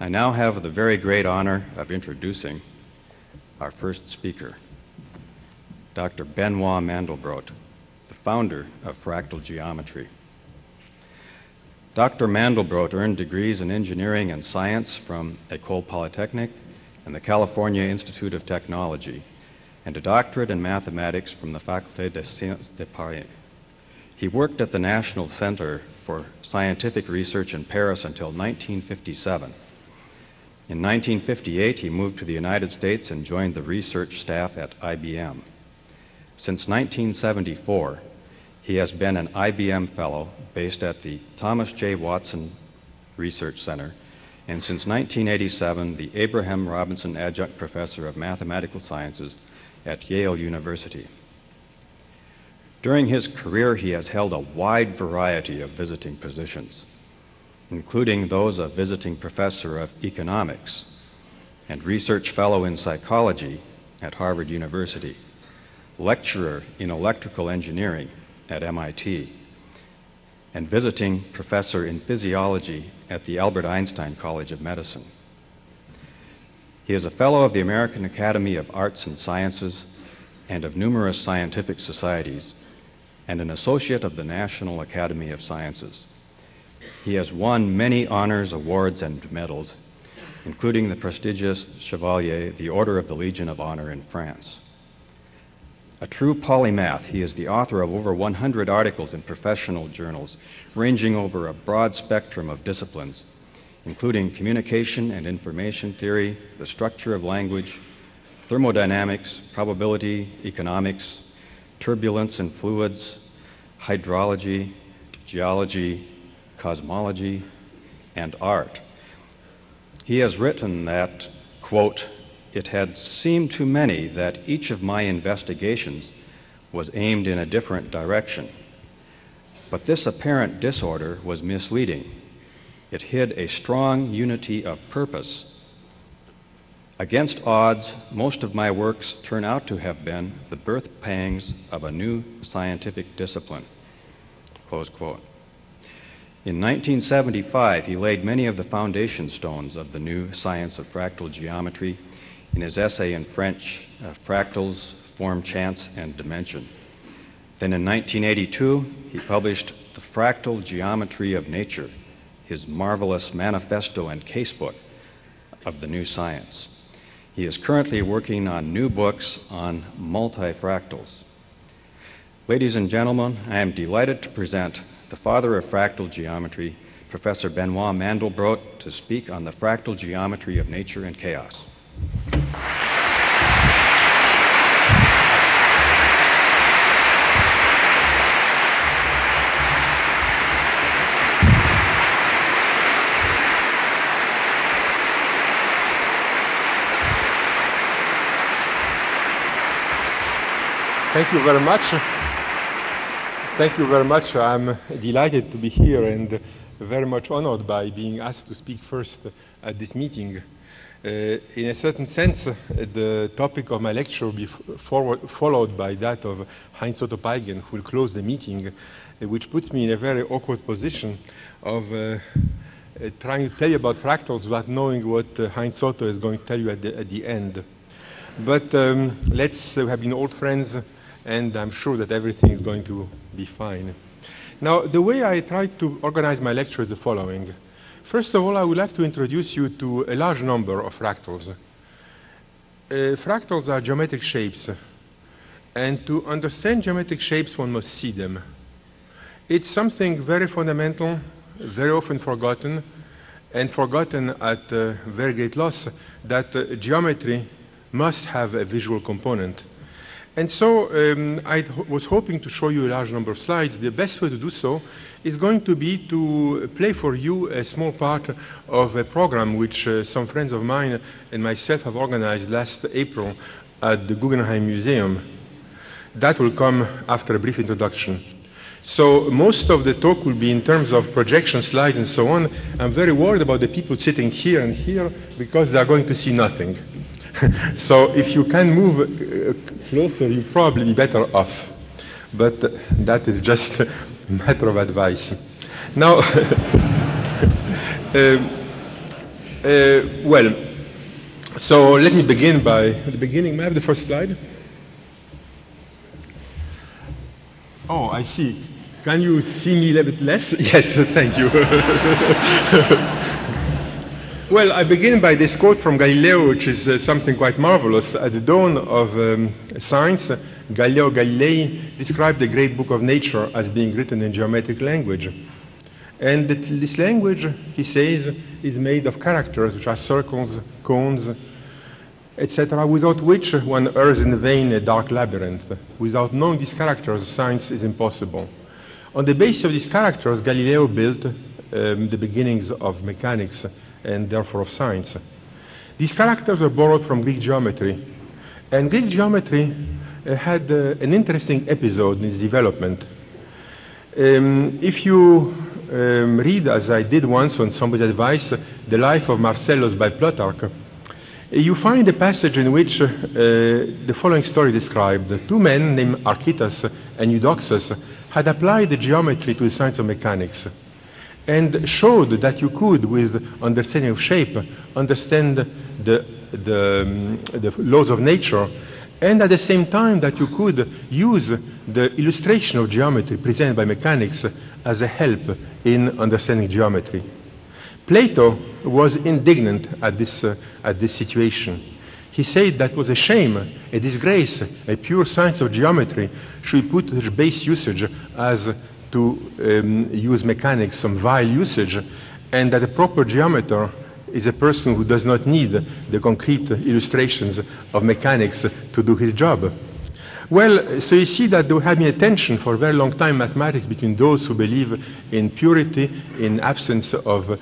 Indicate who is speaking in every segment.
Speaker 1: I now have the very great honor of introducing our first speaker, Dr. Benoit Mandelbrot, the founder of fractal geometry. Dr. Mandelbrot earned degrees in engineering and science from Ecole Polytechnique and the California Institute of Technology, and a doctorate in mathematics from the Faculté des Sciences de Paris. He worked at the National Center for Scientific Research in Paris until 1957. In 1958, he moved to the United States and joined the research staff at IBM. Since 1974, he has been an IBM Fellow based at the Thomas J. Watson Research Center, and since 1987, the Abraham Robinson Adjunct Professor of Mathematical Sciences at Yale University. During his career, he has held a wide variety of visiting positions, including those of visiting professor of economics and research fellow in psychology at Harvard University, lecturer in electrical engineering at MIT, and visiting professor in physiology at the Albert Einstein College of Medicine. He is a fellow of the American Academy of Arts and Sciences and of numerous scientific societies, and an associate of the National Academy of Sciences. He has won many honors, awards, and medals, including the prestigious Chevalier, the Order of the Legion of Honor in France. A true polymath, he is the author of over 100 articles in professional journals, ranging over a broad spectrum of disciplines, including communication and information theory, the structure of language, thermodynamics, probability, economics, turbulence and fluids, hydrology, geology, cosmology, and art. He has written that, quote, it had seemed to many that each of my investigations was aimed in a different direction. But this apparent disorder was misleading. It hid a strong unity of purpose. Against odds, most of my works turn out to have been the birth pangs of a new scientific discipline. Close quote. In 1975, he laid many of the foundation stones of the new science of fractal geometry in his essay in French, uh, Fractals, Form, Chance, and Dimension. Then in 1982, he published The Fractal Geometry of Nature, his marvelous manifesto and casebook of the new science. He is currently working on new books on multifractals. Ladies and gentlemen, I am delighted to present the father of fractal geometry, Professor Benoit Mandelbrot, to speak on the fractal geometry of nature and chaos.
Speaker 2: Thank you very much. Thank you very much. I'm delighted to be here and very much honored by being asked to speak first at this meeting. Uh, in a certain sense, uh, the topic of my lecture will be forward, followed by that of Heinz Otto Peitgen, who will close the meeting, uh, which puts me in a very awkward position of trying to tell you about fractals without knowing what Heinz Otto is going to tell you at the, at the end. But um, let's, we have been old friends, and I'm sure that everything is going to be fine. Now, the way I try to organize my lecture is the following. First of all, I would like to introduce you to a large number of fractals. Uh, fractals are geometric shapes, and to understand geometric shapes, one must see them. It's something very fundamental, very often forgotten, and forgotten at uh, very great loss, that uh, geometry must have a visual component. And so um, I was hoping to show you a large number of slides. The best way to do so is going to be to play for you a small part of a program which uh, some friends of mine and myself have organized last April at the Guggenheim Museum. That will come after a brief introduction. So most of the talk will be in terms of projection slides and so on. I'm very worried about the people sitting here and here because they are going to see nothing. so if you can move uh, closer, you'll probably be better off. But that is just a matter of advice. Now, uh, Uh, well, so let me begin by the beginning. May I have the first slide? Oh, I see. Can you see me a little bit less? Yes, thank you. well, I begin by this quote from Galileo, which is uh, something quite marvelous. At the dawn of um, science, Galileo Galilei described the great book of nature as being written in geometric language. And this language, he says, is made of characters, which are circles, cones, etc., without which one errs in vain a dark labyrinth. Without knowing these characters, science is impossible. On the basis of these characters, Galileo built um, the beginnings of mechanics and therefore of science. These characters were borrowed from Greek geometry. And Greek geometry uh, had uh, an interesting episode in its development. Um, if you um, read, as I did once on somebody's advice, The Life of Marcellus by Plutarch, you find a passage in which uh, the following story described. Two men named Archytas and Eudoxus had applied the geometry to the science of mechanics and showed that you could, with understanding of shape, understand the, the, um, the laws of nature and at the same time that you could use the illustration of geometry presented by mechanics as a help in understanding geometry. Plato was indignant at this, uh, at this situation. He said that was a shame, a disgrace, a pure science of geometry should put such base usage as to um, use mechanics, some vile usage, and that a proper geometer is a person who does not need the concrete illustrations of mechanics to do his job. Well, so you see that there has been a tension for a very long time mathematics between those who believe in purity, in absence of uh,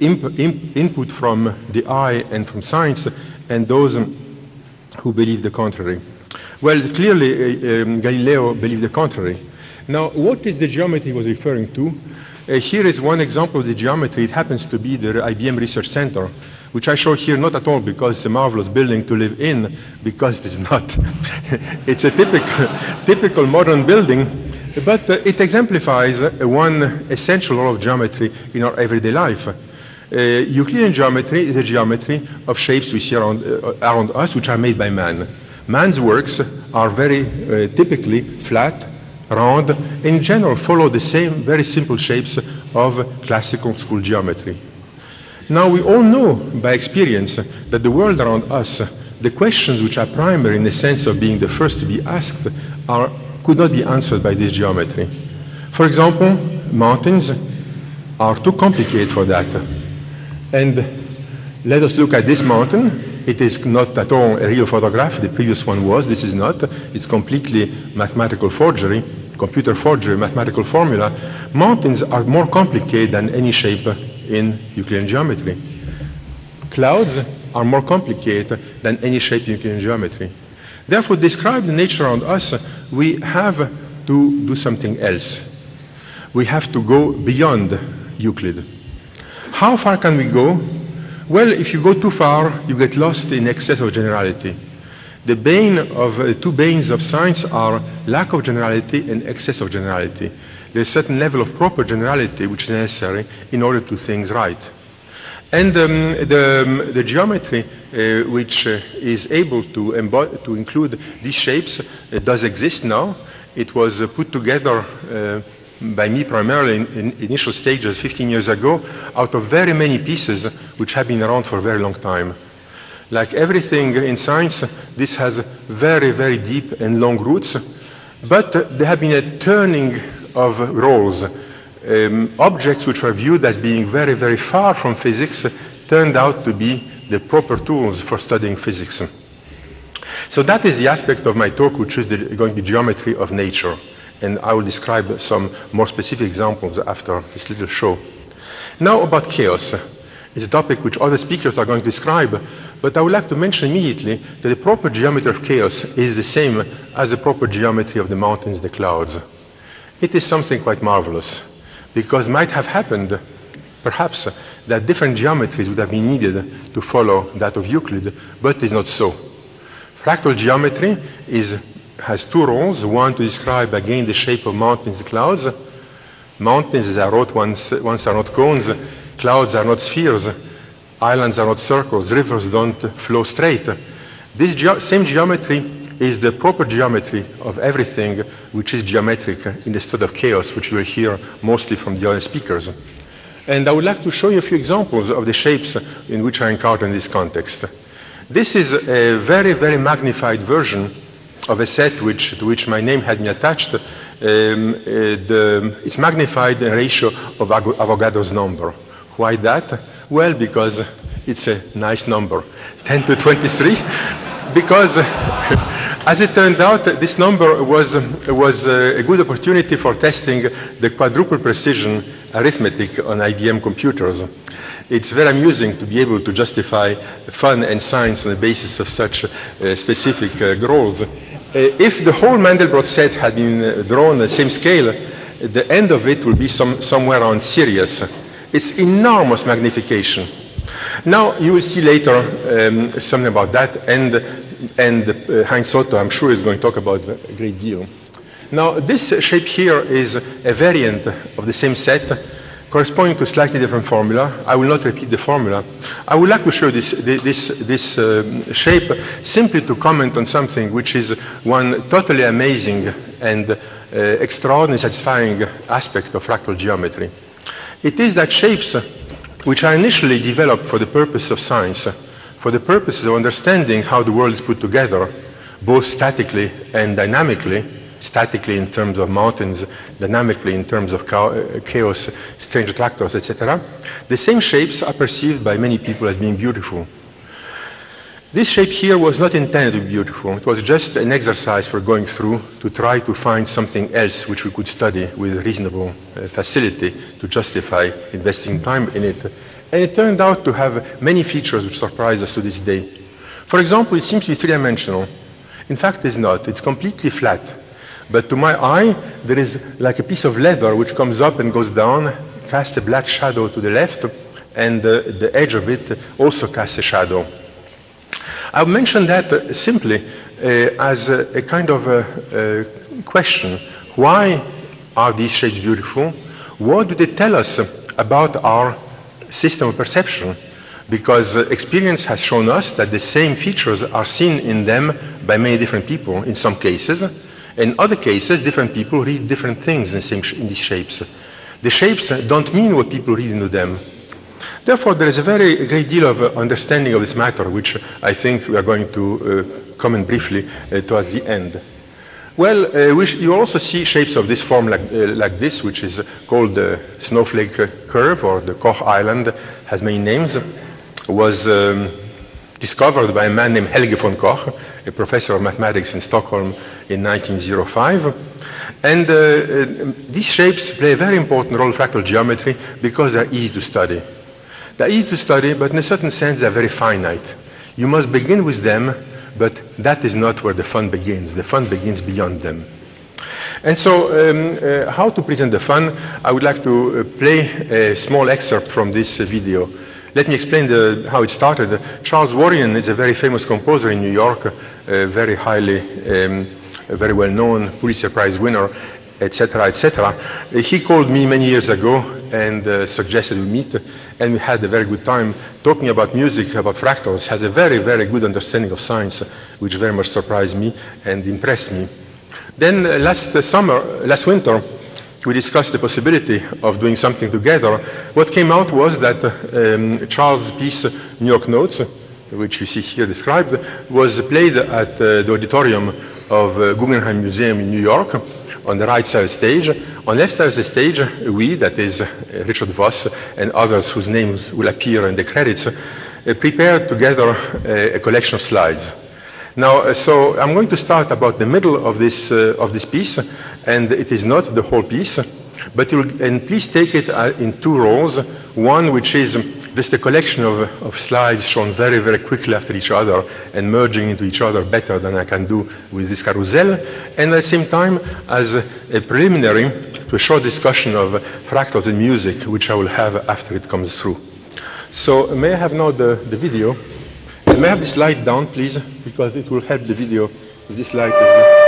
Speaker 2: imp imp input from the eye and from science, and those who believe the contrary. Well, clearly uh, um, Galileo believed the contrary. Now, what is the geometry he was referring to? Uh, here is one example of the geometry. It happens to be the IBM Research Center, which I show here not at all because it's a marvelous building to live in, because it is not. it's a typical, typical modern building, but uh, it exemplifies uh, one essential law of geometry in our everyday life. Uh, Euclidean geometry is a geometry of shapes we see around, uh, around us, which are made by man. Man's works are very uh, typically flat, round, in general follow the same very simple shapes of classical school geometry. Now we all know by experience that the world around us, the questions which are primary in the sense of being the first to be asked are, could not be answered by this geometry. For example, mountains are too complicated for that. And let us look at this mountain. It is not at all a real photograph. The previous one was. This is not. It's completely mathematical forgery, computer forgery, mathematical formula. Mountains are more complicated than any shape in Euclidean geometry. Clouds are more complicated than any shape in Euclidean geometry. Therefore, describe the nature around us, we have to do something else. We have to go beyond Euclid. How far can we go? Well, if you go too far, you get lost in excess of generality. The bane of uh, two banes of science are lack of generality and excess of generality. There's a certain level of proper generality which is necessary in order to things right. And um, the, um, the, geometry uh, which uh, is able to, to, include these shapes uh, does exist now. It was uh, put together uh, by me primarily in, in, initial stages 15 years ago out of very many pieces which have been around for a very long time. Like everything in science, this has very, very deep and long roots, but there have been a turning of roles. Um, objects which were viewed as being very, very far from physics turned out to be the proper tools for studying physics. So that is the aspect of my talk, which is the, going to be geometry of nature. And I will describe some more specific examples after this little show. Now about chaos. It's a topic which other speakers are going to describe, but I would like to mention immediately that the proper geometry of chaos is the same as the proper geometry of the mountains, and the clouds. It is something quite marvelous, because it might have happened, perhaps, that different geometries would have been needed to follow that of Euclid, but it is not so. Fractal geometry is, has two roles, one to describe again the shape of mountains and clouds. Mountains, as I wrote once, once are not cones, clouds are not spheres. Islands are not circles, rivers don't flow straight. This ge same geometry is the proper geometry of everything which is geometric in the state of chaos, which you will hear mostly from the other speakers. And I would like to show you a few examples of the shapes in which I encounter in this context. This is a very, very magnified version of a set which, to which my name had been attached. Um, uh, the, it's magnified in ratio of Avogadro's number. Why that? Well, because it's a nice number, 10 to 23, because as it turned out, this number was, was a good opportunity for testing the quadruple precision arithmetic on IBM computers. It's very amusing to be able to justify fun and science on the basis of such uh, specific uh, goals. Uh, if the whole Mandelbrot set had been uh, drawn on the same scale, the end of it would be some, somewhere around Sirius. It's enormous magnification. Now, you will see later um, something about that, and, and uh, Heinz Otto, I'm sure, is going to talk about a great deal. Now, this shape here is a variant of the same set corresponding to a slightly different formula. I will not repeat the formula. I would like to show this, this, this uh, shape simply to comment on something which is one totally amazing and uh, extraordinarily satisfying aspect of fractal geometry. It is that shapes which are initially developed for the purpose of science, for the purposes of understanding how the world is put together, both statically and dynamically, statically in terms of mountains, dynamically in terms of uh, chaos, strange attractors, etc., the same shapes are perceived by many people as being beautiful. This shape here was not intended to be beautiful. It was just an exercise for going through to try to find something else which we could study with reasonable uh, facility to justify investing time in it. And it turned out to have many features which surprise us to this day. For example, it seems to be three-dimensional. In fact, it's not. It's completely flat. But to my eye, there is like a piece of leather which comes up and goes down, casts a black shadow to the left, and uh, the edge of it also casts a shadow. I mention that uh, simply uh, as a, a, kind of a, a question. Why are these shapes beautiful? What do they tell us about our system of perception? Because uh, experience has shown us that the same features are seen in them by many different people in some cases. In other cases, different people read different things in, same in these shapes. The shapes don't mean what people read into them. Therefore, there is a very great deal of uh, understanding of this matter, which I think we are going to uh, comment briefly uh, towards the end. Well, uh, we you also see shapes of this form like, uh, like this, which is called the snowflake curve, or the Koch Island, has many names, was um, discovered by a man named Helge von Koch, a professor of mathematics in Stockholm in 1905. And uh, these shapes play a very important role in fractal geometry because they're easy to study. They're easy to study, but in a certain sense, they're very finite. You must begin with them, but that is not where the fun begins. The fun begins beyond them. And so, um, uh, how to present the fun? I would like to uh, play a small excerpt from this uh, video. Let me explain the, how it started. Charles Wuorinen is a very famous composer in New York, a very highly, um, very well-known Pulitzer Prize winner, etc., etc. He called me many years ago and uh, suggested we meet, and we had a very good time talking about music, about fractals. Has a very, very good understanding of science, which very much surprised me and impressed me. Then uh, last uh, summer, last winter, we discussed the possibility of doing something together. What came out was that um, Charles' piece, New York Notes, which you see here described, was played at uh, the auditorium of uh, Guggenheim Museum in New York on the right side of the stage. On the left side of the stage, we, that is uh, Richard Voss and others whose names will appear in the credits, uh, prepared together uh, a collection of slides. Now, so I'm going to start about the middle of this, uh, of this piece, and it is not the whole piece, but and please take it in two rows. One which is just a collection of, of slides shown very, very quickly after each other and merging into each other better than I can do with this carousel, and at the same time as a, preliminary to a short discussion of fractals in music, which I will have after it comes through. So may I have now the, the video? May I have this light down, please, because it will help the video if this light is...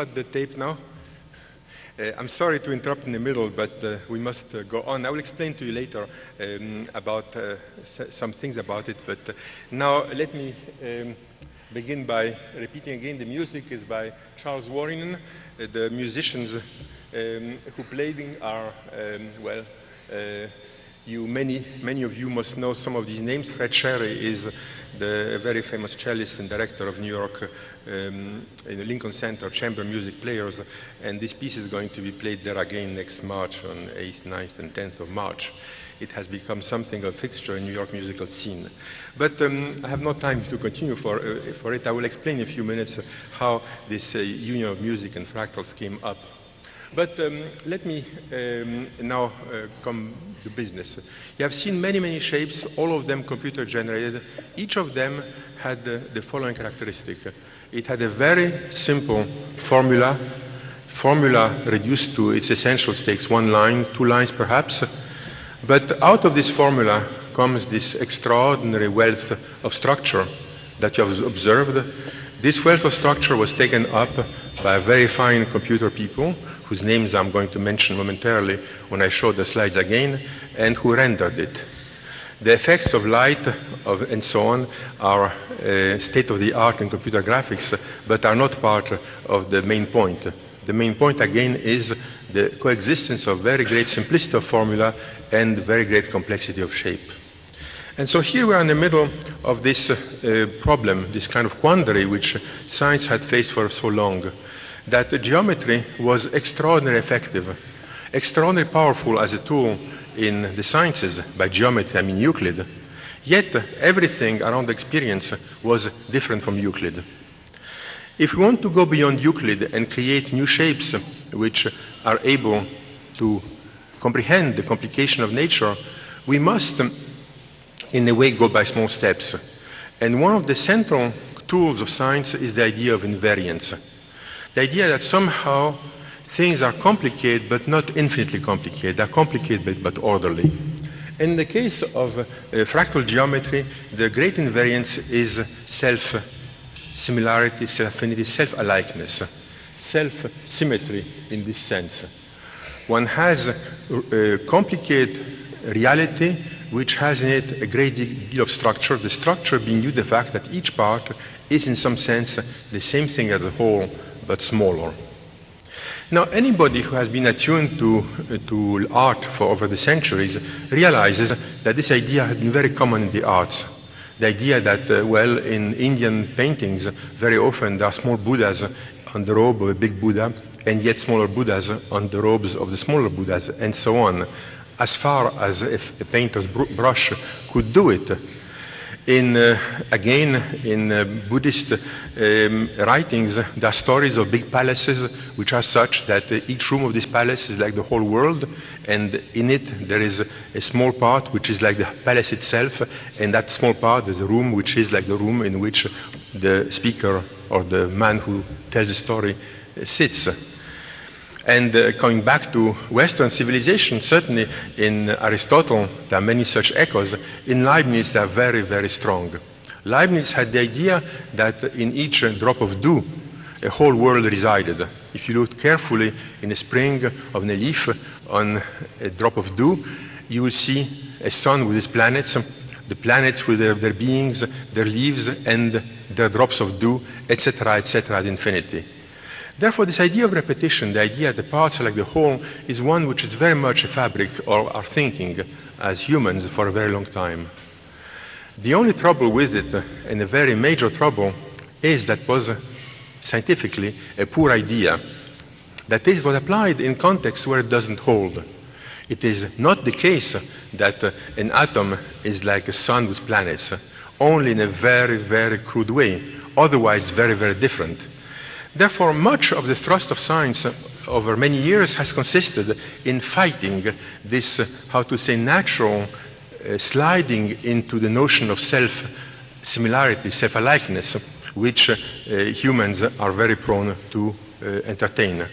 Speaker 2: cut the tape now? Uh, I'm sorry to interrupt in the middle, but uh, we must uh, go on. I will explain to you later um, about uh, some things about it, but uh, now let me um, begin by repeating again. The music is by Charles Wuorinen. Uh, the musicians um, who played are, um, well, you, many, many of you must know some of these names. Fred Sherry is the very famous cellist and director of New York um, in the Lincoln Center Chamber Music Players, and this piece is going to be played there again next March on 8th, 9th, and 10th of March. It has become something of a fixture in New York musical scene. But um, I have no time to continue for, uh, for it. I will explain in a few minutes how this uh, union of music and fractals came up. But um, let me um, now uh, come to business. You have seen many, many shapes, all of them computer generated. Each of them had uh, the following characteristic. It had a very simple formula, formula reduced to its essential stakes, one line, two lines perhaps. But out of this formula comes this extraordinary wealth of structure that you have observed. This wealth of structure was taken up by very fine computer people whose names I'm going to mention momentarily when I show the slides again, and who rendered it. The effects of light of, and so on are uh, state-of-the-art in computer graphics, but are not part of the main point. The main point, again, is the coexistence of very great simplicity of formula and very great complexity of shape. And so here we are in the middle of this uh, problem, this kind of quandary which science had faced for so long that geometry was extraordinarily effective, extraordinarily powerful as a tool in the sciences by geometry, I mean Euclid, yet everything around the experience was different from Euclid. If we want to go beyond Euclid and create new shapes which are able to comprehend the complication of nature, we must, in a way, go by small steps. And one of the central tools of science is the idea of invariance. The idea that somehow things are complicated but not infinitely complicated. They're complicated but, orderly. In the case of uh, fractal geometry, the great invariance is self-similarity, self-affinity, self-alikeness, self-symmetry in this sense. One has a, a complicated reality which has in it a great deal of structure, the structure being due to the fact that each part is in some sense the same thing as a whole, but smaller. Now, anybody who has been attuned to, to art for over the centuries realizes that this idea had been very common in the arts. The idea that, uh, well, in Indian paintings, very often there are small Buddhas on the robe of a big Buddha, and yet smaller Buddhas on the robes of the smaller Buddhas, and so on, as far as if a painter's brush could do it in, uh, again, in uh, Buddhist um, writings, there are stories of big palaces which are such that uh, each room of this palace is like the whole world, and in it there is a small part which is like the palace itself, and that small part is a room which is like the room in which the speaker or the man who tells the story sits. And uh, coming back to Western civilization, certainly in Aristotle, there are many such echoes. In Leibniz, they are very, very strong. Leibniz had the idea that in each drop of dew, a whole world resided. If you look carefully in the spring of a leaf on a drop of dew, you will see a sun with its planets, the planets with their, their beings, their leaves, and their drops of dew, etc., etc., at infinity. Therefore, this idea of repetition, the idea that the parts are like the whole, is one which is very much a fabric of our thinking as humans for a very long time. The only trouble with it, and a very major trouble, is that was scientifically a poor idea. That is, was applied in contexts where it doesn't hold. It is not the case that an atom is like a sun with planets, only in a very, very crude way, otherwise very, very different. Therefore, much of the thrust of science over many years has consisted in fighting this, uh, how to say, natural uh, sliding into the notion of self-similarity, self-alikeness, which uh, humans are very prone to uh, entertain.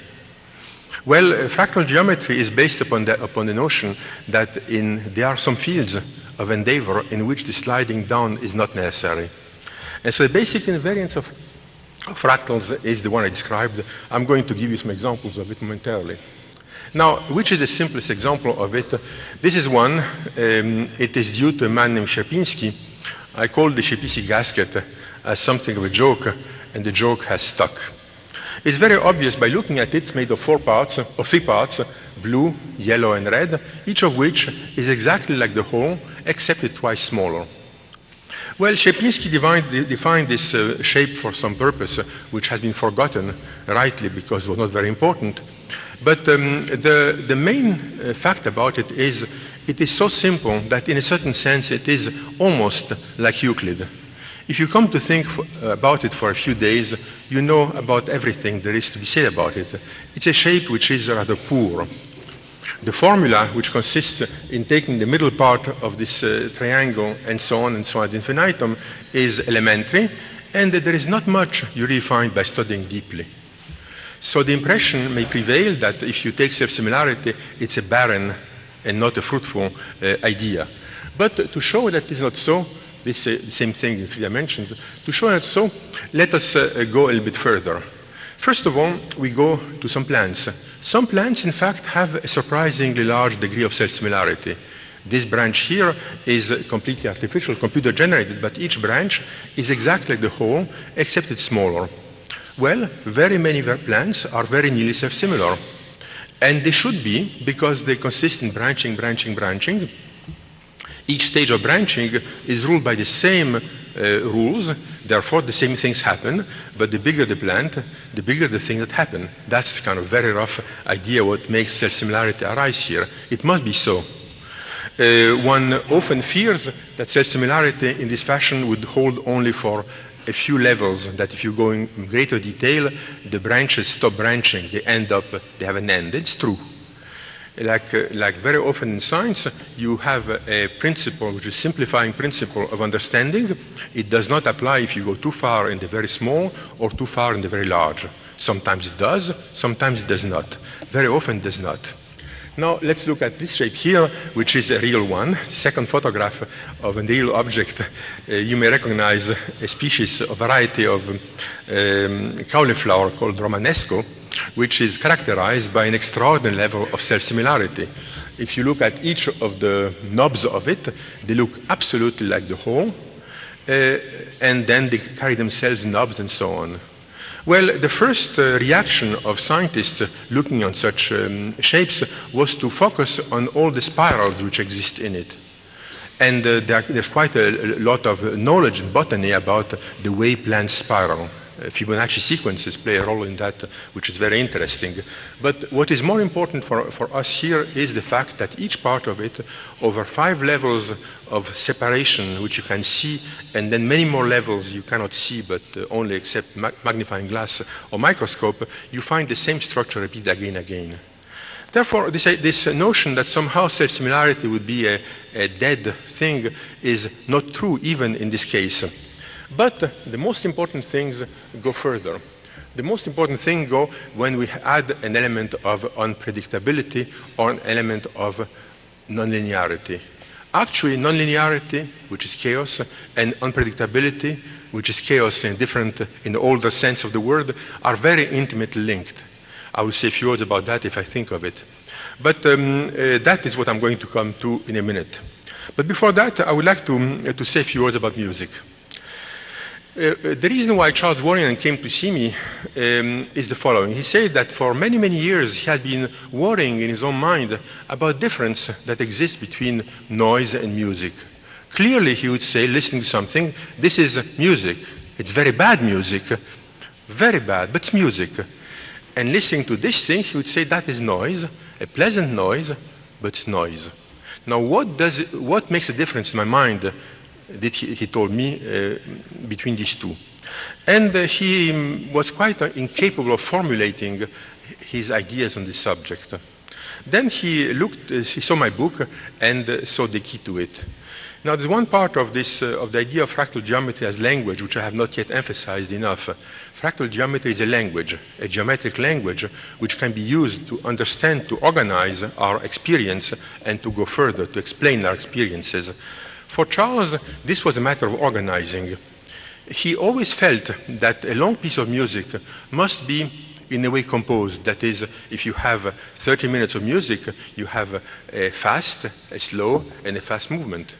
Speaker 2: Well, uh, fractal geometry is based upon the, upon the notion that in, there are some fields of endeavor in which the sliding down is not necessary. And so the basic invariance of fractals is the one I described. I'm going to give you some examples of it momentarily. Now, which is the simplest example of it? This is one. Um, it is due to a man named Sierpiński. I call the Sierpiński gasket as something of a joke, and the joke has stuck. It's very obvious by looking at it, it's made of four parts, or three parts, blue, yellow, and red, each of which is exactly like the whole, except it's twice smaller. Well, defined, defined this uh, shape for some purpose, uh, which has been forgotten, rightly, because it was not very important. But um, the, the main uh, fact about it is it is so simple that in a certain sense it is almost like Euclid. If you come to think about it for a few days, you know about everything there is to be said about it. It's a shape which is rather poor. The formula, which consists in taking the middle part of this uh, triangle and so on and so on ad infinitum, is elementary, and there is not much you really find by studying deeply. So the impression may prevail that if you take self-similarity, it's a barren and not a fruitful uh, idea. But to show that is not so, this uh, same thing in three dimensions, to show that so, let us uh, go a little bit further. First of all, we go to some plants. Some plants, in fact, have a surprisingly large degree of self-similarity. This branch here is completely artificial, computer generated, but each branch is exactly like the whole, except it's smaller. Well, very many plants are very nearly self-similar. And they should be because they consist in branching, branching, branching. Each stage of branching is ruled by the same rules, therefore the same things happen, but the bigger the plant, the bigger the thing that happen. That's kind of very rough idea what makes self-similarity arise here. It must be so. Uh, one often fears that self-similarity in this fashion would hold only for a few levels, that if you go in greater detail, the branches stop branching, they end up, they have an end. It's true. Like, uh, like very often in science, you have a, principle, which is simplifying principle of understanding. It does not apply if you go too far in the very small or too far in the very large. Sometimes it does, sometimes it does not. Very often it does not. Now let's look at this shape here, which is a real one. The second photograph of a real object. Uh, you may recognize a species, a variety of um, cauliflower called Romanesco, which is characterized by an extraordinary level of self-similarity. If you look at each of the knobs of it, they look absolutely like the whole, uh, and then they carry themselves knobs and so on. Well, the first uh, reaction of scientists looking on such um, shapes was to focus on all the spirals which exist in it. And uh, there, there's quite a, a, lot of knowledge in botany about the way plants spiral. Fibonacci sequences play a role in that, which is very interesting. But what is more important for, for us here is the fact that each part of it, over five levels of separation, which you can see, and then many more levels you cannot see, but uh, only except ma magnifying glass or microscope, you find the same structure repeated again and again. Therefore, this, uh, this notion that somehow self-similarity would be a, a dead thing is not true even in this case. But the most important things go further. The most important thing go when we add an element of unpredictability or an element of nonlinearity. Actually, nonlinearity, which is chaos, and unpredictability, which is chaos in different, in the older sense of the word, are very intimately linked. I will say a few words about that if I think of it. But um, uh, that is what I'm going to come to in a minute. But before that, I would like to, uh, to say a few words about music. Uh, the reason why Charles Wuorinen came to see me um, is the following. He said that for many, many years he had been worrying in his own mind about difference that exists between noise and music. Clearly, he would say, listening to something, this is music. It's very bad music, very bad, but it's music. And listening to this thing, he would say that is noise, a pleasant noise, but noise. Now, what, does what makes a difference in my mind that he, he told me uh, between these two. And uh, he was quite uh, incapable of formulating his ideas on this subject. Then he looked, he saw my book and saw the key to it. Now, there's one part of this, uh, of the idea of fractal geometry as language, which I have not yet emphasized enough. Fractal geometry is a language, a geometric language, which can be used to understand, to organize our experience, and to go further, to explain our experiences. For Charles, this was a matter of organizing. he always felt that a long piece of music must be in a way composed. That is, if you have 30 minutes of music, you have a fast, a slow, and a fast movement.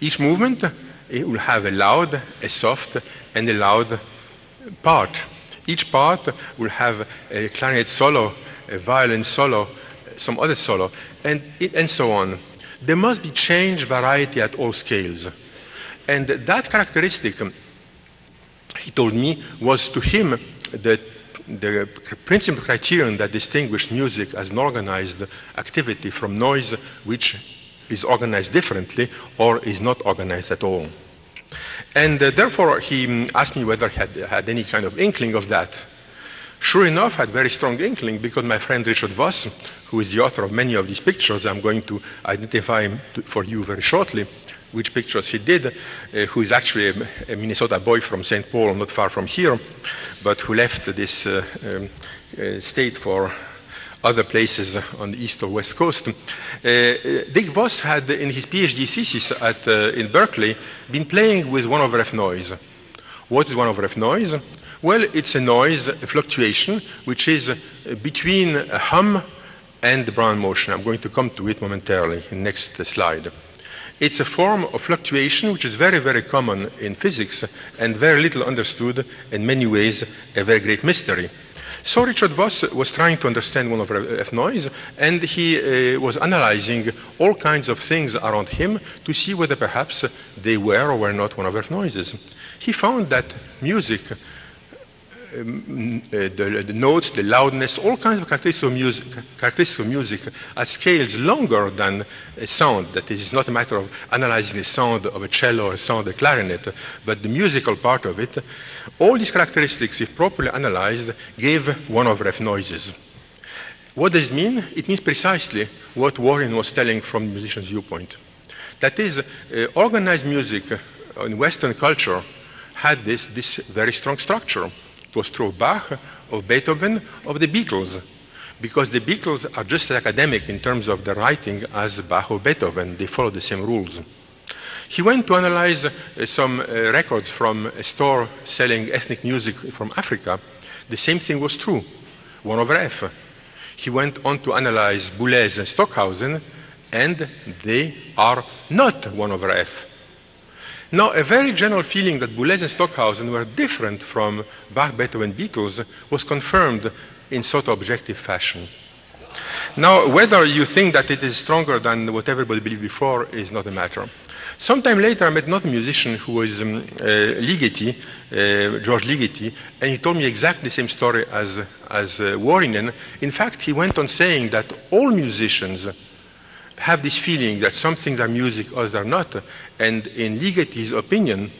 Speaker 2: Each movement it will have a loud, a soft, and a loud part. Each part will have a clarinet solo, a violin solo, some other solo, and, and so on. There must be change, variety at all scales. And that characteristic, he told me, was to him the, the principal criterion that distinguished music as an organized activity from noise which is organized differently or is not organized at all. And uh, therefore, he asked me whether he had, had any kind of inkling of that. Sure enough, I had very strong inkling because my friend Richard Voss, who is the author of many of these pictures, I'm going to identify him to, for you very shortly, which pictures he did, uh, who is actually a, a, Minnesota boy from St. Paul, not far from here, but who left this uh, um, uh, state for other places on the east or west coast. Uh, Dick Voss had, in his PhD thesis at, uh, in Berkeley, been playing with one over F noise. What is one over F noise? Well, it's a noise, a fluctuation, which is uh, between a hum and the Brown motion. I'm going to come to it momentarily in next uh, slide. It's a form of fluctuation which is very, very common in physics and very little understood, in many ways, a very great mystery. So Richard Voss was trying to understand one of F noise, and he uh, was analyzing all kinds of things around him to see whether perhaps they were or were not one of F noises. He found that music the, the, notes, the loudness, all kinds of characteristics of music, characteristics of music at scales longer than a sound. That is, not a matter of analyzing the sound of a cello or a sound of a clarinet, but the musical part of it. All these characteristics, if properly analyzed, gave one of F noises. What does it mean? It means precisely what Wuorinen was telling from the musician's viewpoint. That is, uh, organized music in Western culture had this, this very strong structure was of Bach, of Beethoven, of the Beatles. Because the Beatles are just as academic in terms of the writing as Bach or Beethoven. They follow the same rules. He went to analyze uh, some uh, records from a store selling ethnic music from Africa. The same thing was true, 1 over F. He went on to analyze Boulez and Stockhausen, and they are not 1 over F. Now, a very general feeling that Boulez and Stockhausen were different from Bach, Beethoven, Beatles was confirmed in sort of objective fashion. Now, whether you think that it is stronger than what everybody believed before is not a matter. Sometime later, I met another musician who was um, uh, Ligeti, uh, George Ligeti, and he told me exactly the same story as, as uh, Wuorinen. In fact, he went on saying that all musicians have this feeling that some things are music, others are not. And in Ligeti's opinion,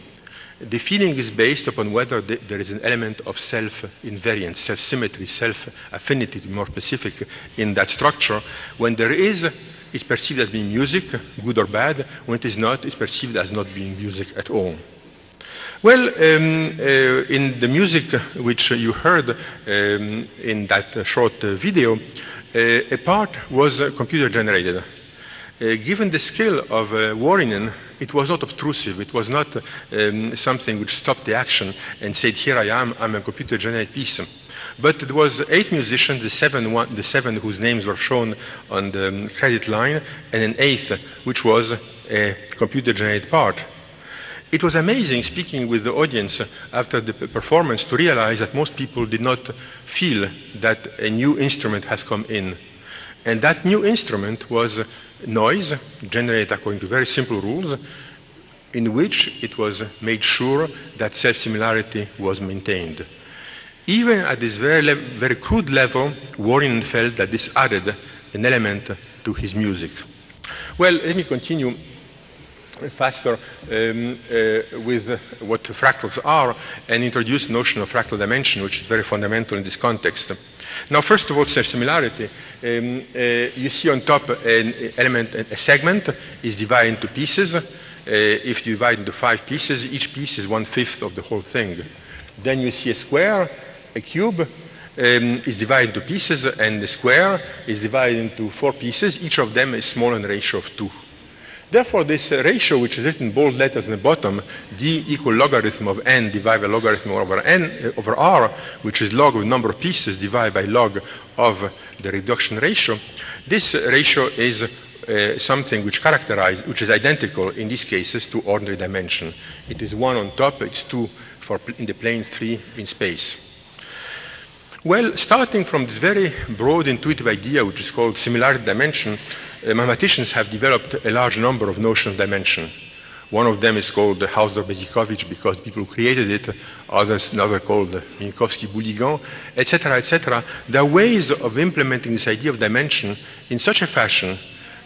Speaker 2: the feeling is based upon whether the, there is an element of self-invariance, self-symmetry, self-affinity, to be more specific, in that structure. When there is, it's perceived as being music, good or bad. When it is not, it's perceived as not being music at all. Well, um, uh, in the music which you heard um, in that short uh, video, uh, a part was computer generated. Uh, given the skill of uh, Wuorinen, it was not obtrusive. It was not um, something which stopped the action and said, here I am, I'm a computer-generated piece. But it was eight musicians, the seven, one, the seven whose names were shown on the um, credit line, and an eighth, which was a computer-generated part. It was amazing speaking with the audience after the performance to realize that most people did not feel that a new instrument has come in. And that new instrument was noise generated according to very simple rules in which it was made sure that self-similarity was maintained. Even at this very, very crude level, Wuorinen felt that this added an element to his music. Well, let me continue faster um, uh, with what fractals are and introduce the notion of fractal dimension, which is very fundamental in this context. Now, first of all, self-similarity. Um, uh, you see on top an element, a segment is divided into pieces. Uh, if you divide into five pieces, each piece is one-fifth of the whole thing. Then you see a square, a cube, um, is divided into pieces, and the square is divided into four pieces. Each of them is small in ratio of two. Therefore, this ratio, which is written in bold letters in the bottom, d equal logarithm of n divided by logarithm over n uh, over r, which is log of number of pieces divided by log of the reduction ratio, this ratio is uh, something which characterize, which is identical in these cases to ordinary dimension. It is one on top, it's two for in the plane, three in space. Well, starting from this very broad intuitive idea, which is called similarity dimension, uh, mathematicians have developed a large number of notions of dimension. One of them is called the Hausdorff-Besicovitch because people created it, others another called Minkowski-Bouligand, etc., etc. There are ways of implementing this idea of dimension in such a fashion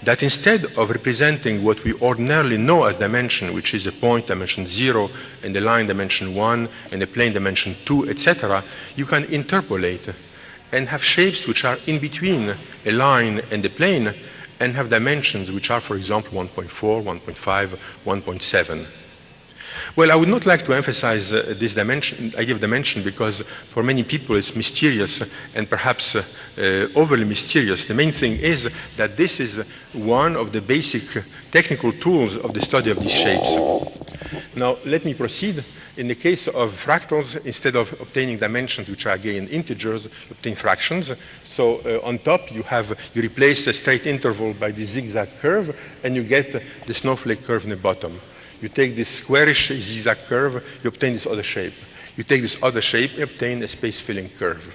Speaker 2: that instead of representing what we ordinarily know as dimension, which is a point dimension 0 and a line dimension 1 and a plane dimension 2, etc., you can interpolate and have shapes which are in between a line and a plane and have dimensions which are, for example, 1.4, 1.5, 1.7. Well, I would not like to emphasize uh, this dimension, idea of dimension because for many people it's mysterious and perhaps uh, uh, overly mysterious. The main thing is that this is one of the basic technical tools of the study of these shapes. Now, let me proceed. In the case of fractals, instead of obtaining dimensions which are again integers, obtain fractions. So uh, on top, you have you replace the straight interval by the zigzag curve, and you get the snowflake curve in the bottom. You take this squarish zigzag curve, you obtain this other shape. You take this other shape, you obtain a space-filling curve.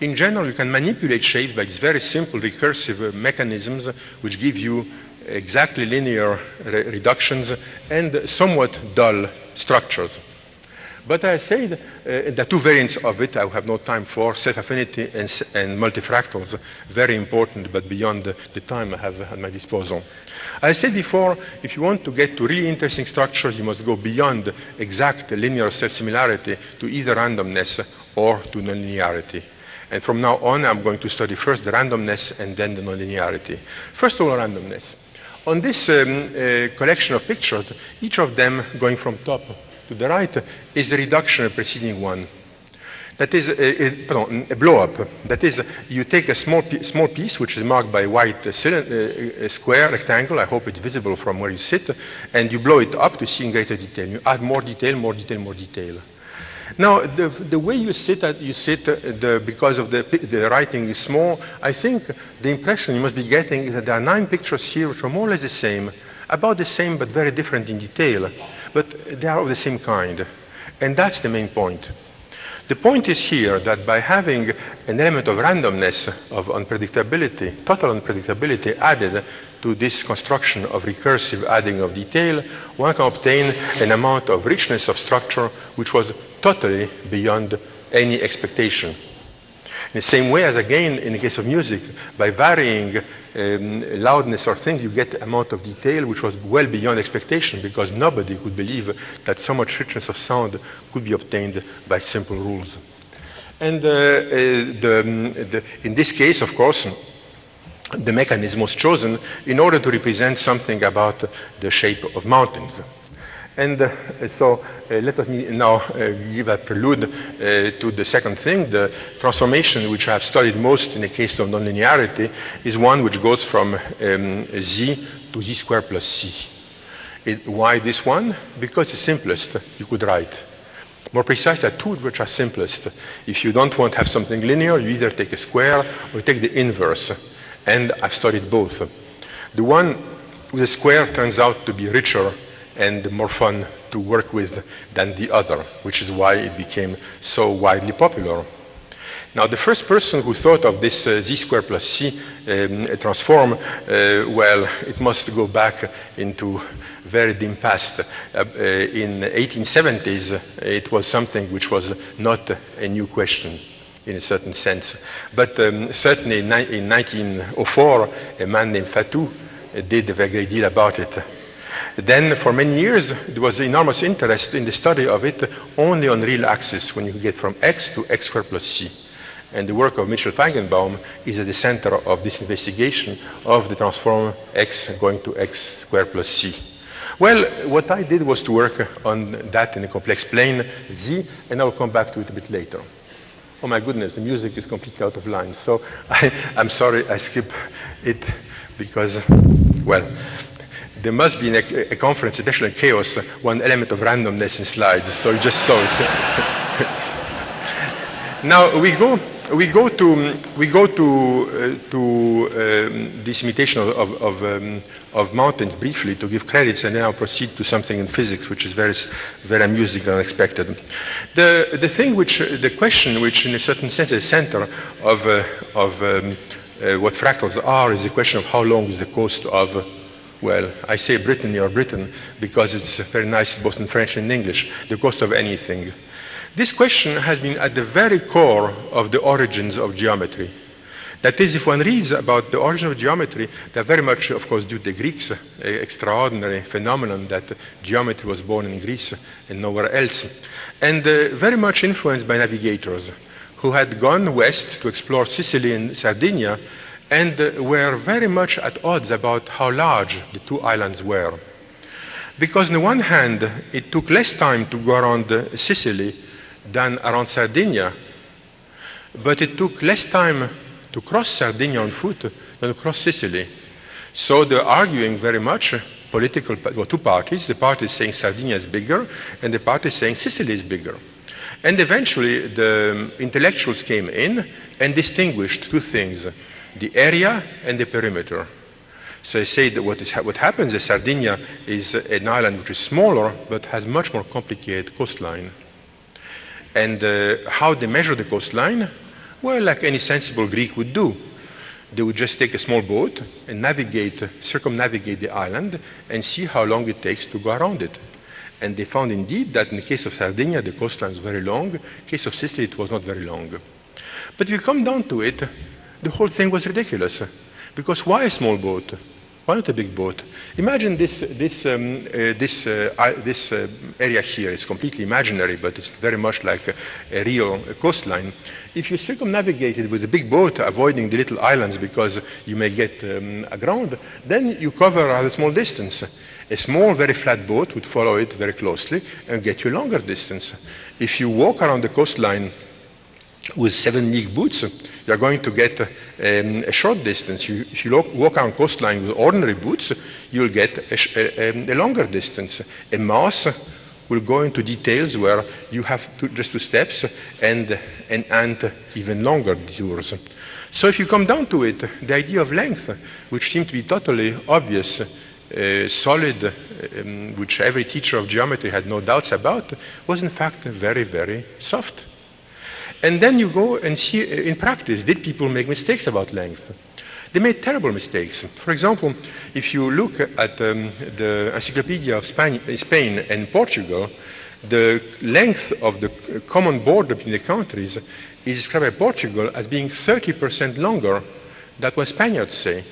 Speaker 2: In general, you can manipulate shapes by these very simple recursive uh, mechanisms which give you exactly linear re reductions and somewhat dull structures. But I said uh, the two variants of it I have no time for, self-affinity and, and, multifractals, very important, but beyond the, the time I have at my disposal. I said before, if you want to get to really interesting structures, you must go beyond exact linear self-similarity to either randomness or to nonlinearity. And from now on, I'm going to study first the randomness and then the nonlinearity. First of all, randomness. On this um, uh, collection of pictures, each of them going from top to the right is the reduction of the preceding one. That is a, a, pardon, a blow-up. That is, you take a small, small piece, which is marked by a white uh, uh, square, rectangle, I hope it's visible from where you sit, and you blow it up to see in greater detail. You add more detail, more detail, more detail. Now, the, the way you sit, at, you sit uh, the, because of the, the writing is small, I think the impression you must be getting is that there are nine pictures here which are more or less the same, about the same but very different in detail, but they are of the same kind. And that's the main point. The point is here that by having an element of randomness, of unpredictability, total unpredictability added to this construction of recursive adding of detail, one can obtain an amount of richness of structure which was totally beyond any expectation. In the same way as, again, in the case of music, by varying um, loudness or things, you get amount of detail which was well beyond expectation because nobody could believe that so much richness of sound could be obtained by simple rules. And uh, uh, the, um, the, in this case, of course, the mechanism was chosen in order to represent something about the shape of mountains. And uh, so uh, let us now uh, give a prelude uh, to the second thing. The transformation which I have studied most in the case of nonlinearity is one which goes from um, z to z squared plus c. It, why this one? Because it's simplest you could write. More precise, are two which are simplest. If you don't want to have something linear, you either take a square or take the inverse. And I've studied both. The one with a square turns out to be richer and more fun to work with than the other, which is why it became so widely popular. Now, the first person who thought of this uh, z squared plus c um, transform, uh, well, it must go back into very dim past. Uh, uh in 1870s, it was something which was not a new question in a certain sense. But um, certainly in, in 1904, a man named Fatou did a very great deal about it. Then for many years, there was enormous interest in the study of it only on real axis, when you get from x to x squared plus c. And the work of Mitchell Feigenbaum is at the center of this investigation of the transform x going to x squared plus c. Well, what I did was to work on that in a complex plane, z, and I'll come back to it a bit later. Oh my goodness, the music is completely out of line. So I, am sorry I skip it because, well, there must be a, a conference, especially in chaos, one element of randomness in slides, so you just saw it. now we go, we go to, we go to, uh, to um, this imitation of, of, um, of mountains briefly to give credits and then I'll proceed to something in physics which is very, very amusing and unexpected. The, the thing which, the question which in a certain sense is the center of, uh, of um, uh, what fractals are is the question of how long is the coast of well, I say Brittany or Britain because it's very nice both in French and English, the cost of anything. This question has been at the very core of the origins of geometry. That is, if one reads about the origin of geometry, they're very much, of course, due to the Greeks, an extraordinary phenomenon that geometry was born in Greece and nowhere else, and uh, very much influenced by navigators who had gone west to explore Sicily and Sardinia and uh, were very much at odds about how large the two islands were. Because on the one hand, it took less time to go around uh, Sicily than around Sardinia, but it took less time to cross Sardinia on foot than to cross Sicily. So they're arguing very much political, well, two parties, the party saying Sardinia is bigger, and the party saying Sicily is bigger. And eventually the intellectuals came in and distinguished two things the area and the perimeter. So I say that what, is, what happens is Sardinia is an island which is smaller but has much more complicated coastline. And uh, how they measure the coastline? Well, like any sensible Greek would do. They would just take a small boat and navigate, circumnavigate the island and see how long it takes to go around it. And they found indeed that in the case of Sardinia, the coastline was very long. In the case of Sicily, it was not very long. But if you come down to it, the whole thing was ridiculous. Because why a small boat? Why not a big boat? Imagine this, this, um, uh, this, uh, this uh, area here. It's completely imaginary, but it's very much like a, a real coastline. If you circumnavigate it with a big boat, avoiding the little islands because you may get um, aground, then you cover a small distance. A small, very flat boat would follow it very closely and get you a longer distance. If you walk around the coastline with seven league boots, you're going to get um, a short distance. You, if you walk on coastline with ordinary boots, you'll get a, a, a, longer distance. A mouse will go into details where you have to, just two steps and an ant even longer detours. So if you come down to it, the idea of length, which seemed to be totally obvious, uh, solid, um, which every teacher of geometry had no doubts about, was in fact very, very soft. And then you go and see uh, in practice, did people make mistakes about length? They made terrible mistakes. For example, if you look at um, the Encyclopedia of Spain, Spain, and Portugal, the length of the common border between the countries is described by Portugal as being 30% longer than what Spaniards say.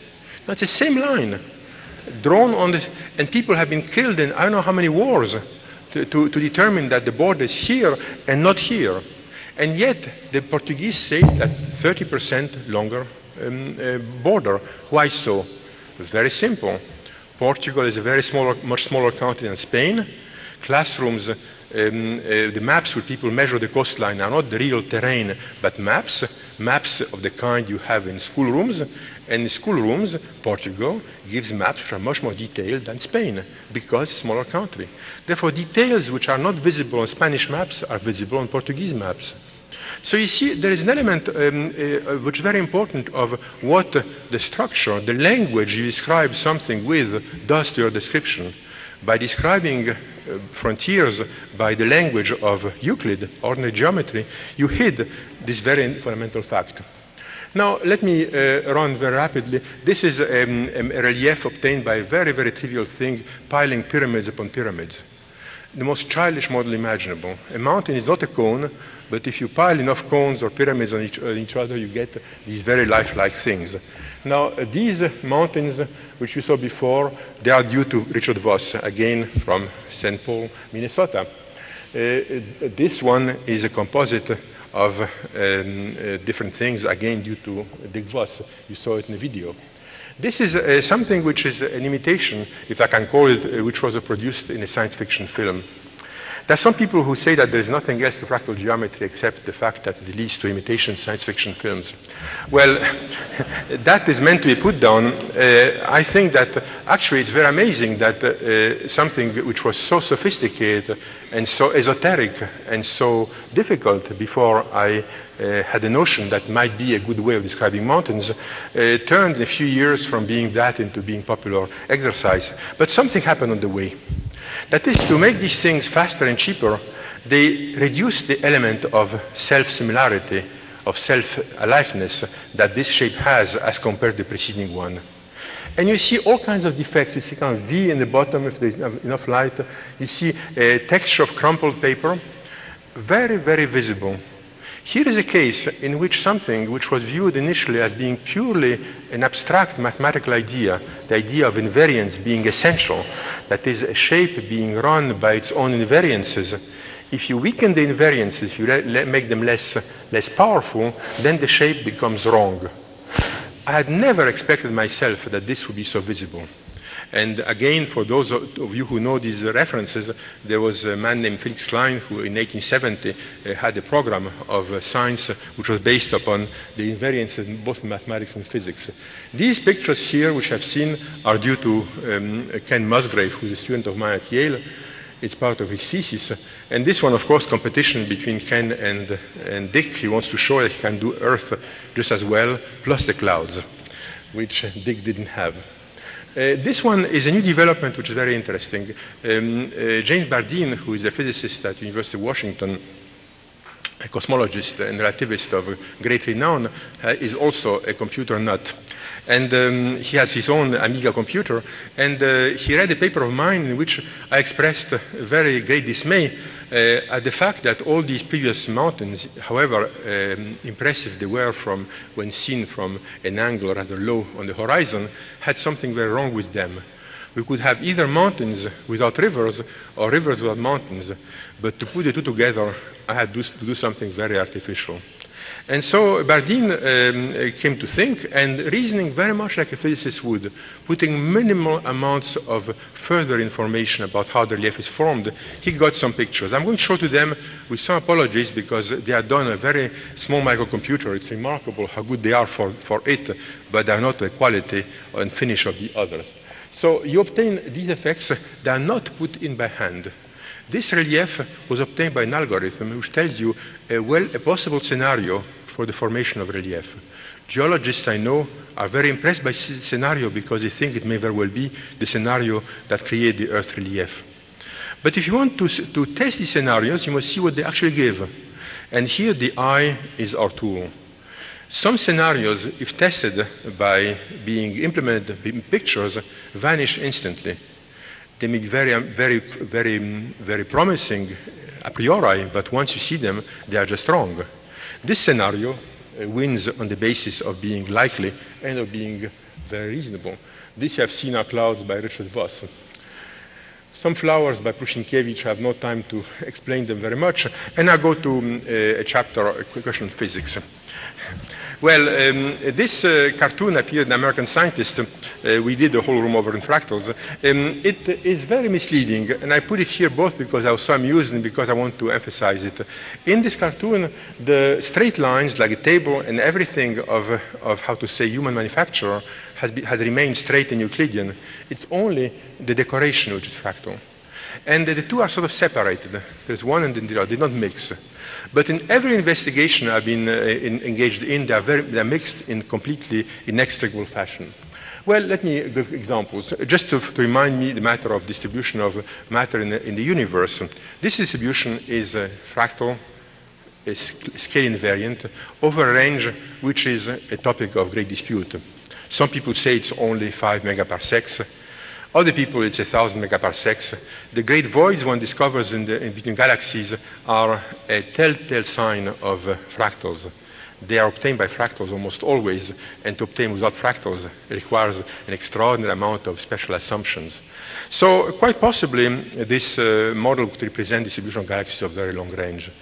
Speaker 2: That's the same line, drawn on the, and people have been killed in I don't know how many wars to, to, to determine that the border is here and not here. And yet, the Portuguese say that 30% longer um, uh, border. Why so? Very simple. Portugal is a very small, much smaller country than Spain. Classrooms, um, uh, the maps where people measure the coastline are not the real terrain, but maps, maps of the kind you have in schoolrooms. And in schoolrooms, Portugal gives maps which are much more detailed than Spain, because smaller country. Therefore, details which are not visible on Spanish maps are visible on Portuguese maps. So you see, there is an element um, uh, which is very important of what the structure, the language you describe something with does to your description. By describing uh, frontiers by the language of Euclid, ordinary geometry, you hid this very fundamental fact. Now, let me uh, run very rapidly. This is um, a relief obtained by a very, very trivial thing, piling pyramids upon pyramids. The most childish model imaginable. A mountain is not a cone, but if you pile enough cones or pyramids on each, each other, you get these very lifelike things. Now, uh, these mountains, which you saw before, they are due to Richard Voss, again from St. Paul, Minnesota. Uh, this one is a composite of um, uh, different things, again due to Dick Voss. You saw it in the video. This is uh, something which is an imitation, if I can call it, uh, which was produced in a science fiction film. There are some people who say that there is nothing else to fractal geometry except the fact that it leads to imitation science fiction films. Well, that is meant to be put down. Uh, I think that actually it's very amazing that uh, something which was so sophisticated and so esoteric and so difficult before I uh, had a notion that might be a good way of describing mountains, uh, turned in a few years from being that into being popular exercise. But something happened on the way. That is, to make these things faster and cheaper, they reduce the element of self-similarity, of self-aliveness that this shape has as compared to the preceding one. And you see all kinds of defects. You see kind of V in the bottom if there's enough light. You see a texture of crumpled paper. Very, very visible. Here is a case in which something which was viewed initially as being purely an abstract mathematical idea, the idea of invariance being essential, that is a shape being run by its own invariances, if you weaken the invariances, if you make them less, less powerful, then the shape becomes wrong. I had never expected myself that this would be so visible. And again, for those of you who know these references, there was a man named Felix Klein who in 1870 uh, had a program of uh, science which was based upon the invariances in both mathematics and physics. These pictures here, which I've seen, are due to um, Ken Musgrave, who's a student of mine at Yale. It's part of his thesis. And this one, of course, competition between Ken and, and Dick. He wants to show that he can do Earth just as well, plus the clouds, which Dick didn't have. Uh, this one is a new development which is very interesting. Um, uh, James Bardeen, who is a physicist at University of Washington, a cosmologist and relativist of great renown, uh, is also a computer nut. And um, he has his own Amiga computer. And uh, he read a paper of mine in which I expressed very great dismay uh, at the fact that all these previous mountains, however um, impressive they were from when seen from an angle rather low on the horizon, had something very wrong with them. We could have either mountains without rivers or rivers without mountains, but to put the two together, I had to do something very artificial. And so Bardeen um, came to think, and reasoning very much like a physicist would, putting minimal amounts of further information about how the relief is formed, he got some pictures. I'm going to show to them with some apologies because they are done a very small microcomputer. It's remarkable how good they are for, for it, but they are not the quality and finish of the others. So you obtain these effects that are not put in by hand. This relief was obtained by an algorithm which tells you a, well, a possible scenario for the formation of relief. Geologists I know are very impressed by this scenario because they think it may very well be the scenario that created the Earth relief. But if you want to, to test these scenarios, you must see what they actually give. And here the eye is our tool. Some scenarios, if tested by being implemented in pictures, vanish instantly. They may be um, very, very, very, very promising uh, a priori, but once you see them, they are just wrong. This scenario uh, wins on the basis of being likely and of being very reasonable. This you have seen are clouds by Richard Voss. Some flowers by Prusinkiewicz, I have no time to explain them very much, and I go to um, a chapter, uh, a question on physics. Well, um, this uh, cartoon appeared in American Scientist. Uh, we did the whole room over in fractals. Um, it is very misleading, and I put it here both because I was so amused and because I want to emphasize it. In this cartoon, the straight lines, like a table and everything of, of how to say human manufacturer, has, be, has remained straight and Euclidean. It's only the decoration which is fractal. And the two are sort of separated. There's one and the other. They don't mix. But in every investigation I've been uh, in, engaged in, they are, very, they are mixed in completely inextricable fashion. Well, let me give examples. Just to, to, remind me the matter of distribution of matter in the, in the universe. This distribution is fractal, a scale invariant, over a range which is a topic of great dispute. Some people say it's only 5 megaparsecs. Other people, it's 1,000 megaparsecs. The great voids one discovers in, the, in between galaxies are a telltale sign of uh, fractals. They are obtained by fractals almost always, and to obtain without fractals requires an extraordinary amount of special assumptions. So quite possibly, this uh, model could represent distribution of galaxies of very long range.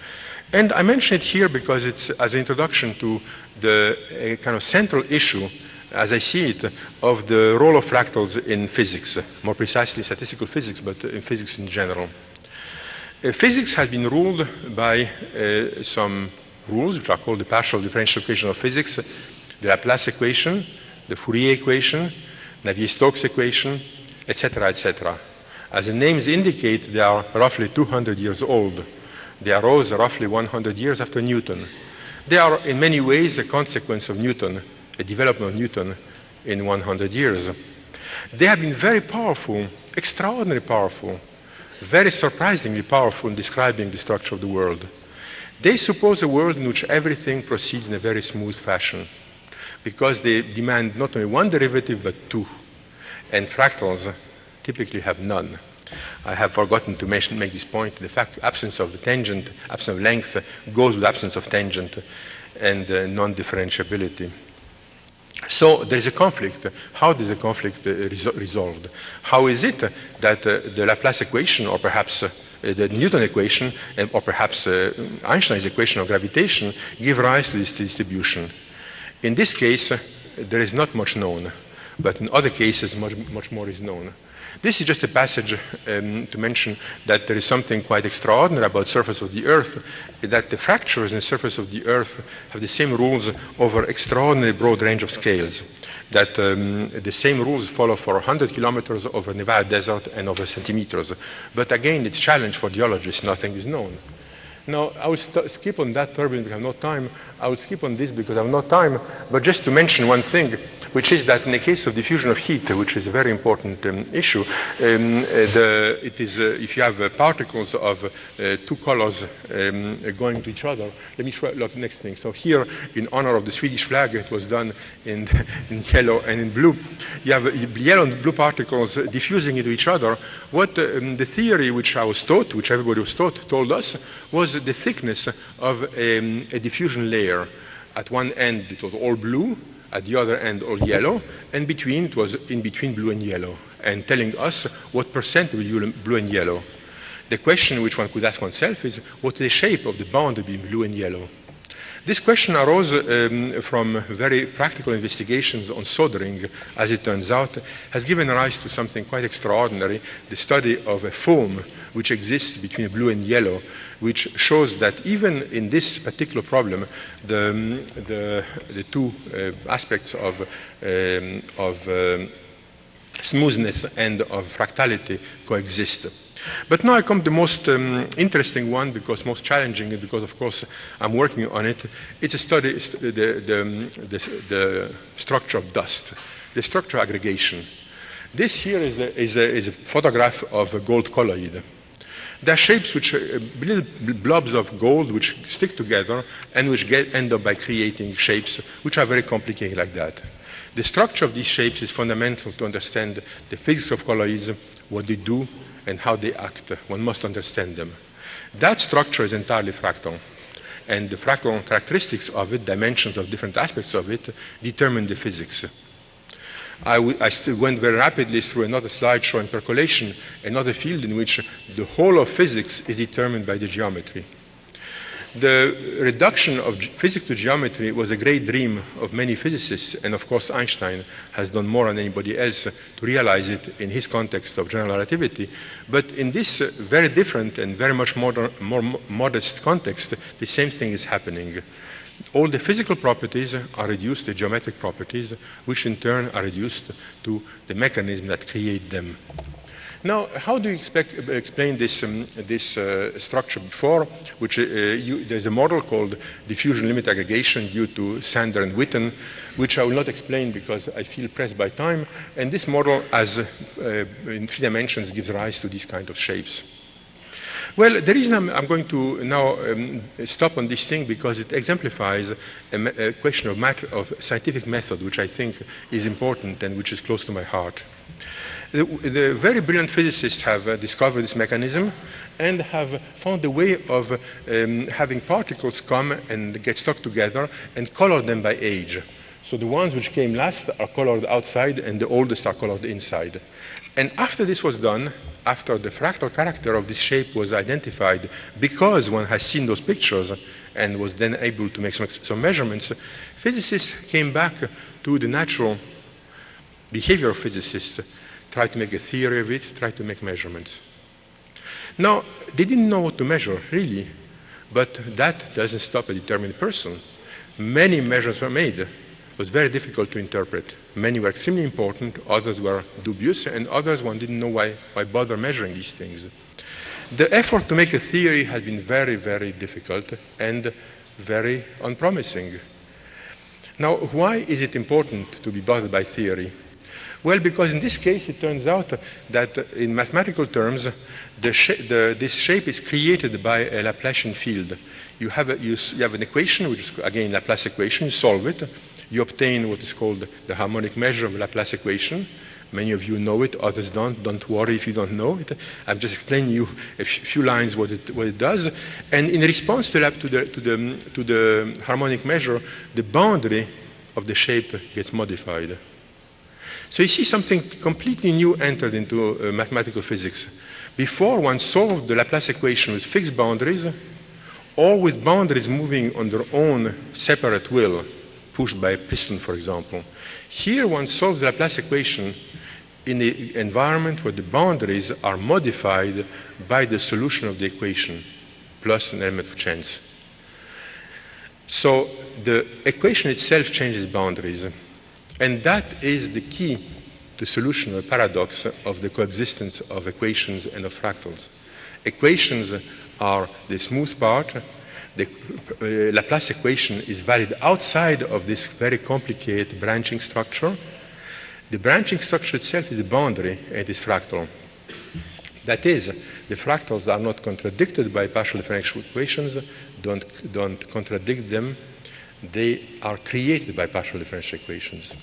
Speaker 2: And I mention it here because it's as an introduction to the kind of central issue as I see it, of the role of fractals in physics, more precisely statistical physics, but in physics in general. Uh, physics has been ruled by uh, some rules, which are called the partial differential equation of physics, the Laplace equation, the Fourier equation, Navier-Stokes equation, etc., etc. As the names indicate, they are roughly 200 years old. They arose roughly 100 years after Newton. They are in many ways a consequence of Newton, a development of Newton in 100 years. They have been very powerful, extraordinarily powerful, very surprisingly powerful in describing the structure of the world. They suppose a world in which everything proceeds in a very smooth fashion because they demand not only one derivative but two. And fractals typically have none. I have forgotten to mention, make this point. The fact absence of the tangent, absence of length goes with absence of tangent and uh, non-differentiability. So there is a conflict. How is the conflict uh, resol resolved? How is it that uh, the Laplace equation, or perhaps uh, the Newton equation, or perhaps uh, Einstein's equation of gravitation, give rise to this distribution? In this case, uh, there is not much known, but in other cases, much, much more is known. This is just a passage um, to mention that there is something quite extraordinary about the surface of the Earth, that the fractures in the surface of the Earth have the same rules over extraordinarily broad range of scales. That um, the same rules follow for 100 kilometers over Nevada desert and over centimeters. But again, it's challenge for geologists, nothing is known. Now, I will skip on that turbine because I have no time. I will skip on this because I have no time. But just to mention one thing, which is that in the case of diffusion of heat, which is a very important um, issue, um, the, it is, uh, if you have uh, particles of uh, two colors um, going to each other, let me try look next thing. So here, in honor of the Swedish flag, it was done in, in yellow and in blue. You have uh, yellow and blue particles diffusing into each other. What um, the theory which I was taught, which everybody was taught, told us, was the thickness of um, a diffusion layer. At one end, it was all blue, at the other end all yellow, and between it was in between blue and yellow, and telling us what percent will blue and yellow. The question which one could ask oneself is, what is the shape of the boundary between blue and yellow? This question arose um, from very practical investigations on soldering, as it turns out, has given rise to something quite extraordinary, the study of a foam which exists between blue and yellow, which shows that even in this particular problem, the, um, the, the two uh, aspects of, um, of um, smoothness and of fractality coexist. But now I come to the most um, interesting one, because most challenging, because of course I'm working on it. It's a study, the, the, um, the, the structure of dust, the structure aggregation. This here is a, is a, is a photograph of a gold colloid. There are shapes which are uh, little blobs of gold which stick together and which get, end up by creating shapes which are very complicated like that. The structure of these shapes is fundamental to understand the physics of colloids, what they do, and how they act. One must understand them. That structure is entirely fractal. And the fractal characteristics of it, dimensions of different aspects of it, determine the physics. I, went very rapidly through another slide showing percolation, another field in which the whole of physics is determined by the geometry. The reduction of physics to geometry was a great dream of many physicists, and of course Einstein has done more than anybody else to realize it in his context of general relativity. But in this uh, very different and very much modern, more modest context, the same thing is happening all the physical properties are reduced to geometric properties, which in turn are reduced to the mechanism that create them. Now, how do you expect, explain this, um, this uh, structure before, which uh, you, there's a model called diffusion limit aggregation due to Sander and Witten, which I will not explain because I feel pressed by time. And this model, as uh, in three dimensions, gives rise to these kind of shapes. Well, the reason I'm, I'm going to now um, stop on this thing because it exemplifies a, a question of, matter, of scientific method, which I think is important and which is close to my heart. The, the very brilliant physicists have uh, discovered this mechanism and have found a way of um, having particles come and get stuck together and color them by age. So the ones which came last are colored outside and the oldest are colored inside. And after this was done, after the fractal character of this shape was identified, because one has seen those pictures and was then able to make some, some measurements, physicists came back to the natural behavior of physicists, tried to make a theory of it, tried to make measurements. Now, they didn't know what to measure, really, but that doesn't stop a determined person. Many measures were made. Was very difficult to interpret. Many were extremely important, others were dubious, and others one didn't know why, why bother measuring these things. The effort to make a theory has been very, very difficult and very unpromising. Now, why is it important to be bothered by theory? Well, because in this case, it turns out that uh, in mathematical terms, sh the, this shape is created by a Laplacian field. You have, a, you, you have an equation, which is again Laplace equation, you solve it, you obtain what is called the harmonic measure of Laplace equation. Many of you know it, others don't. Don't worry if you don't know it. I'm just explaining you a few lines what it, what it does. And in response to, to, the, to, the, to the harmonic measure, the boundary of the shape gets modified. So you see something completely new entered into uh, mathematical physics. Before one solved the Laplace equation with fixed boundaries, or with boundaries moving on their own separate will, pushed by a piston, for example. Here one solves the Laplace equation in an environment where the boundaries are modified by the solution of the equation, plus an element of chance. So the equation itself changes boundaries. And that is the key to the solution of the paradox of the coexistence of equations and of fractals. Equations are the smooth part. The uh, Laplace equation is valid outside of this very complicated branching structure. The branching structure itself is a boundary and it is fractal. That is, the fractals are not contradicted by partial differential equations, don't, don't contradict them, they are created by partial differential equations.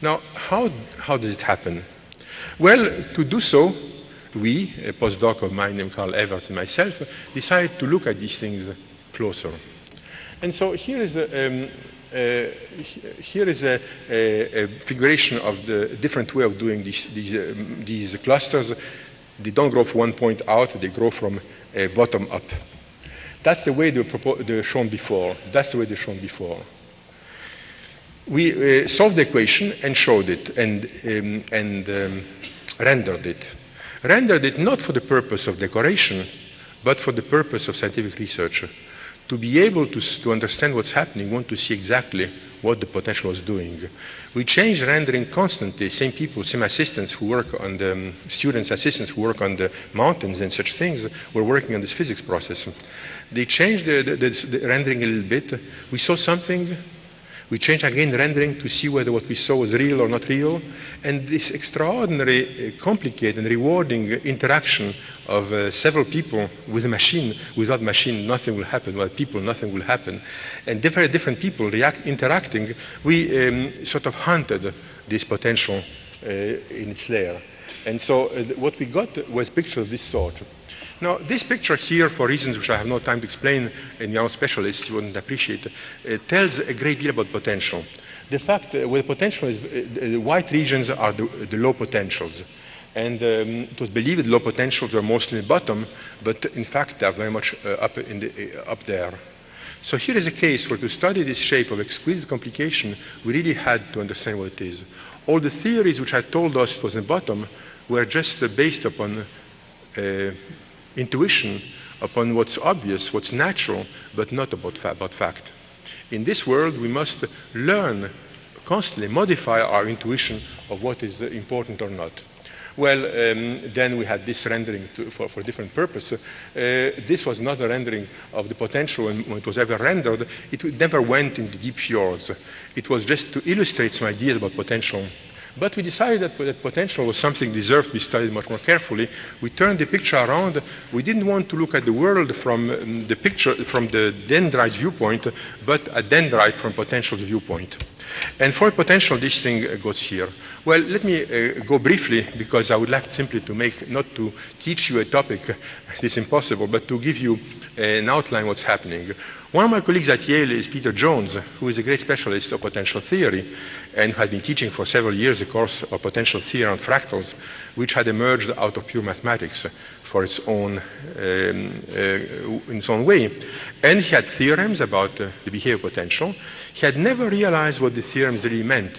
Speaker 2: Now, how, how does it happen? Well, to do so, we, a postdoc of mine named Carl Evertsz and myself, decided to look at these things closer. And so here is a, um, uh, here is a, a, a, figuration of the different way of doing these, these, um, these clusters. They don't grow from one point out, they grow from uh, bottom up. That's the way they were shown before. That's the way they're shown before. We uh, solved the equation and showed it and, um, and um, rendered it. Rendered it not for the purpose of decoration, but for the purpose of scientific research to be able to, to understand what's happening, want to see exactly what the potential was doing. We change rendering constantly. Same people, same assistants who work on the um, students, assistants who work on the mountains and such things were working on this physics process. They changed the, the, the rendering a little bit. We saw something we changed again rendering to see whether what we saw was real or not real. And this extraordinary, uh, complicated and rewarding interaction of uh, several people with a machine. Without machine, nothing will happen. Without people, nothing will happen. And different, different people react, interacting, we um, sort of hunted this potential uh, in its lair. And so uh, what we got was pictures of this sort. Now, this picture here, for reasons which I have no time to explain, and young specialists wouldn't appreciate, uh, tells a great deal about potential. The fact uh, potential is, uh, the white regions are the, the low potentials. And um, it was believed low potentials were mostly in the bottom, but in fact they're very much uh, up, in the, uh, up there. So here is a case where to study this shape of exquisite complication, we really had to understand what it is. All the theories which had told us it was in the bottom were just uh, based upon intuition upon what's obvious, what's natural, but not about, fa about fact. In this world, we must learn constantly, modify our intuition of what is important or not. Well, um, then we had this rendering to, for, for different purpose. Uh, this was not a rendering of the potential when, when, it was ever rendered. It never went into deep fjords. It was just to illustrate some ideas about potential but we decided that, that potential was something deserved to be studied much more carefully. We turned the picture around. We didn't want to look at the world from um, the picture, from the dendrite's viewpoint, but a dendrite from potential's viewpoint. And for potential, this thing uh, goes here. Well, let me uh, go briefly, because I would like simply to make, not to teach you a topic, it is impossible, but to give you an outline what's happening. One of my colleagues at Yale is Peter Jones, who is a great specialist of potential theory and had been teaching for several years a course of potential theory on fractals, which had emerged out of pure mathematics for its own, um, uh, in its own way. And he had theorems about uh, the behavior potential. He had never realized what the theorems really meant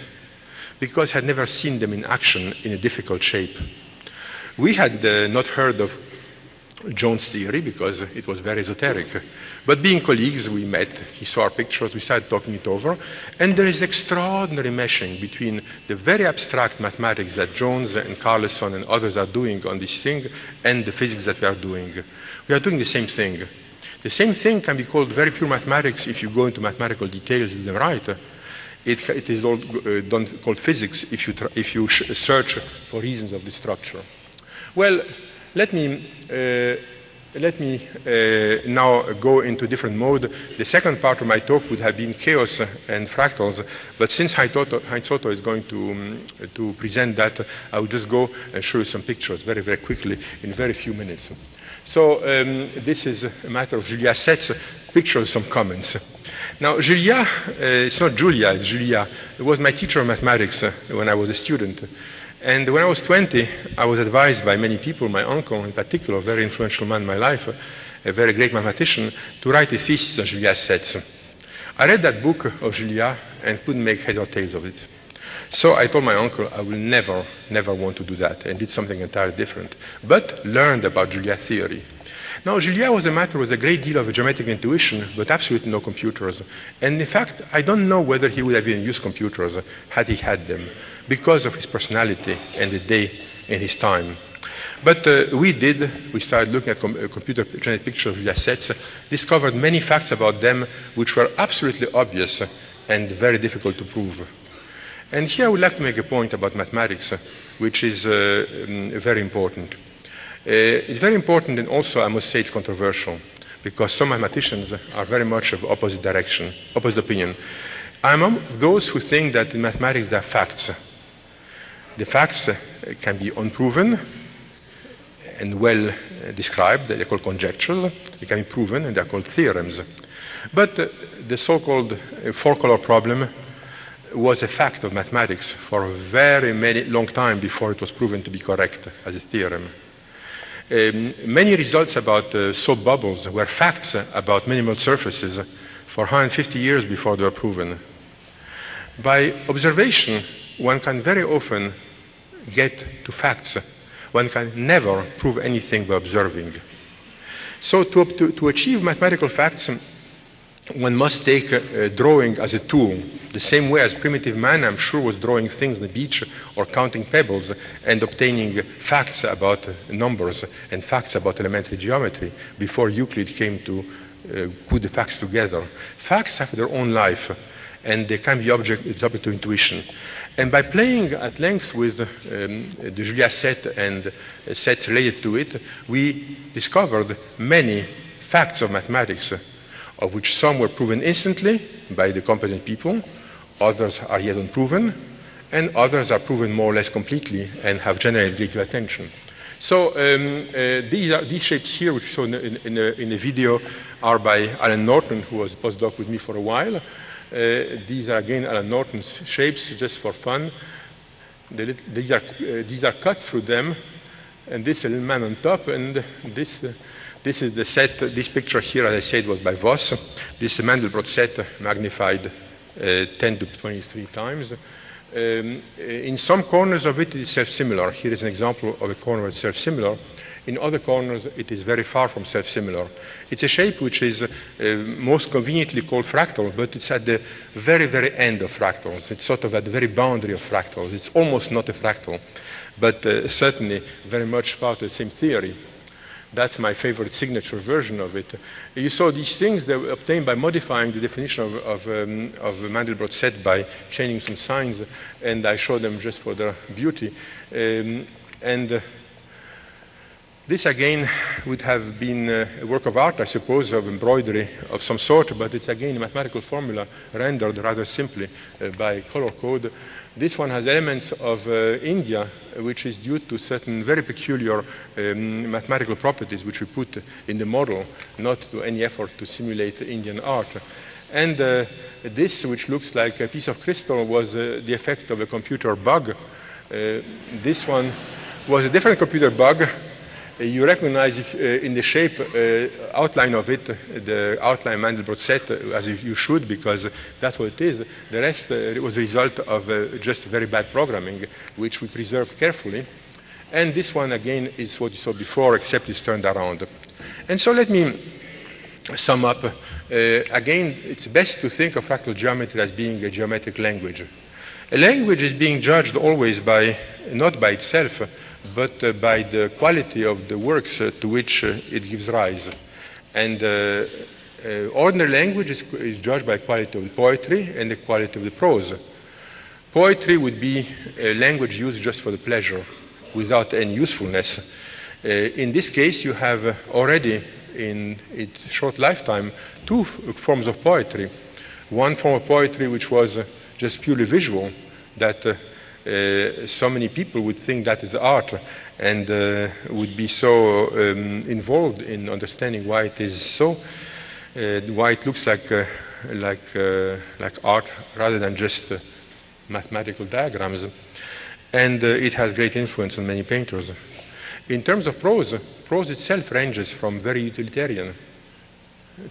Speaker 2: because he had never seen them in action in a difficult shape. We had uh, not heard of Jones theory because it was very esoteric. But being colleagues, we met, he saw our pictures, we started talking it over, and there is extraordinary meshing between the very abstract mathematics that Jones and Carleson and others are doing on this thing and the physics that we are doing. We are doing the same thing. The same thing can be called very pure mathematics if you go into mathematical details in the right. It, it is all uh, done, called physics if you, if you search for reasons of the structure. Well, let me, uh, let me uh, now go into different mode. The second part of my talk would have been chaos and fractals, but since Heinz Otto is going to, um, to present that, I will just go and show you some pictures very, very quickly in very few minutes. So um, this is a matter of Julia Sets, pictures, some comments. Now, Julia, uh, it's not Julia, it's Julia. It was my teacher of mathematics uh, when I was a student. And when I was 20, I was advised by many people, my uncle in particular, a very influential man in my life, a very great mathematician, to write a thesis on Julia Sets. I read that book of Julia and couldn't make head or tails of it. So I told my uncle I will never, never want to do that and did something entirely different, but learned about Julia theory. Now, Julia was a matter with a great deal of geometric intuition, but absolutely no computers. And in fact, I don't know whether he would have even used computers had he had them because of his personality and the day and his time. But uh, we did, we started looking at com uh, computer generated pictures of Julia Sets, discovered many facts about them which were absolutely obvious and very difficult to prove. And here I would like to make a point about mathematics, which is uh, um, very important. Uh, it's very important and also, I must say, it's controversial because some mathematicians are very much of opposite direction, opposite opinion. I'm among those who think that in mathematics there are facts the facts uh, can be unproven and well uh, described. They're called conjectures. They can be proven, and they're called theorems. But uh, the so-called four-color problem was a fact of mathematics for a very many long time before it was proven to be correct as a theorem. Um, many results about uh, soap bubbles were facts about minimal surfaces for 150 years before they were proven. By observation, one can very often get to facts. One can never prove anything by observing. So to, to, to achieve mathematical facts, one must take uh, drawing as a tool, the same way as primitive man, I'm sure, was drawing things on the beach or counting pebbles and obtaining facts about numbers and facts about elementary geometry before Euclid came to uh, put the facts together. Facts have their own life and they can be object, subject to intuition. And by playing at length with um, the Julia set and uh, sets related to it, we discovered many facts of mathematics, uh, of which some were proven instantly by the competent people, others are yet unproven, and others are proven more or less completely and have generated great attention. So um, uh, these, are, these shapes here, which shown in, in, a, in a video, are by Alan Norton, who was a postdoc with me for a while. Uh, these are again Alan Norton's shapes just for fun. these, are, uh, these are cuts through them, and this little man on top, and this, uh, this is the set, this picture here, as I said, was by Voss. This is Mandelbrot set magnified uh, 10 to 23 times. Um, in some corners of it, it is self-similar. Here is an example of a corner that's self-similar. In other corners, it is very far from self-similar. It's a shape which is uh, most conveniently called fractal, but it's at the very, very end of fractals. It's sort of at the very boundary of fractals. It's almost not a fractal, but uh, certainly very much part of the same theory. That's my favorite signature version of it. You saw these things that were obtained by modifying the definition of, of, um, of Mandelbrot set by changing some signs, and I show them just for their beauty. Um, and uh, this again would have been uh, a work of art, I suppose, of embroidery of some sort, but it's again a mathematical formula rendered rather simply uh, by color code. This one has elements of uh, India, which is due to certain very peculiar um, mathematical properties which we put in the model, not to any effort to simulate Indian art. And uh, this, which looks like a piece of crystal, was uh, the effect of a computer bug. Uh, this one was a different computer bug you recognize if, uh, in the shape uh, outline of it, the outline Mandelbrot set, as you should, because that's what it is. The rest was a result of just very bad programming, which we preserved carefully. And this one, again, is what you saw before, except it's turned around. And so let me sum up. Uh, again, it's best to think of fractal geometry as being a geometric language. A language is being judged always by, not by itself, but uh, by the quality of the works uh, to which uh, it gives rise. And ordinary language is, is judged by quality of the poetry and the quality of the prose. Poetry would be a language used just for the pleasure, without any usefulness. Uh, in this case, you have uh, already, in its short lifetime, two forms of poetry. One form of poetry which was uh, just purely visual, that uh, uh, so many people would think that is art and uh, would be so um, involved in understanding why it is so, why it looks like, like, like art rather than just mathematical diagrams. And uh, it has great influence on many painters. In terms of prose, prose itself ranges from very utilitarian.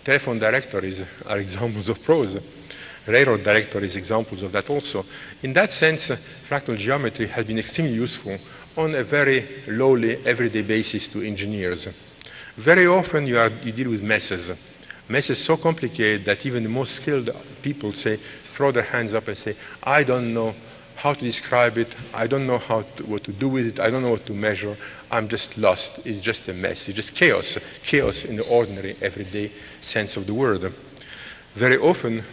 Speaker 2: Telephone directories are examples of prose. Railroad directories examples of that also. In that sense, uh, fractal geometry has been extremely useful on a very lowly, everyday basis to engineers. Very often you, are, you deal with messes. Messes so complicated that even the most skilled people say, throw their hands up and say, I don't know how to describe it. I don't know how to, what to do with it. I don't know what to measure. I'm just lost. It's just a mess. It's just chaos. Chaos in the ordinary, everyday sense of the word. Very often,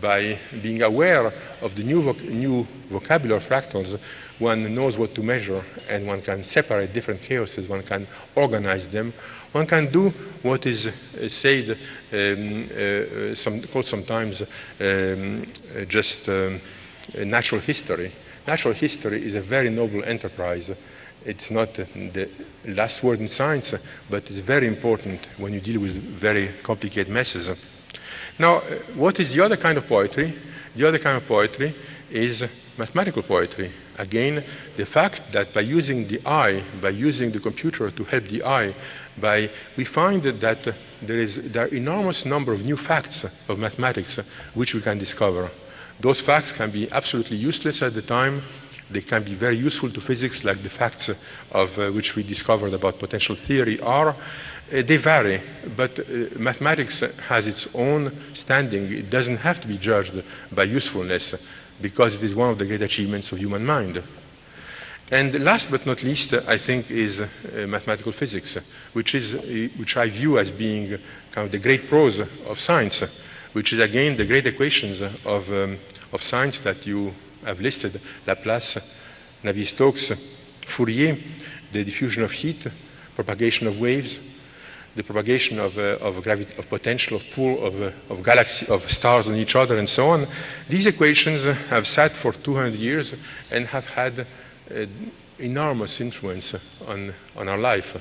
Speaker 2: by being aware of the new, voc new vocabulary fractals, one knows what to measure and one can separate different chaoses, one can organize them, one can do what is said, um, uh, some, called sometimes um, just um, natural history. Natural history is a very noble enterprise. It's not the last word in science, but it's very important when you deal with very complicated messes. Now, what is the other kind of poetry? The other kind of poetry is mathematical poetry. Again, the fact that by using the eye, by using the computer to help the eye, by, we find that there is there are enormous number of new facts of mathematics which we can discover. Those facts can be absolutely useless at the time. They can be very useful to physics, like the facts of uh, which we discovered about potential theory are. Uh, they vary, but uh, mathematics has its own standing. It doesn't have to be judged by usefulness because it is one of the great achievements of human mind. And last but not least, I think, is uh, mathematical physics, which, is, which I view as being kind of the great prose of science which is again the great equations of, um, of science that you have listed, Laplace, Navier-Stokes, Fourier, the diffusion of heat, propagation of waves, the propagation of, uh, of, of, potential, of pull of, uh, of galaxy, of stars on each other and so on. These equations have sat for 200 years and have had uh, enormous influence on, on our life.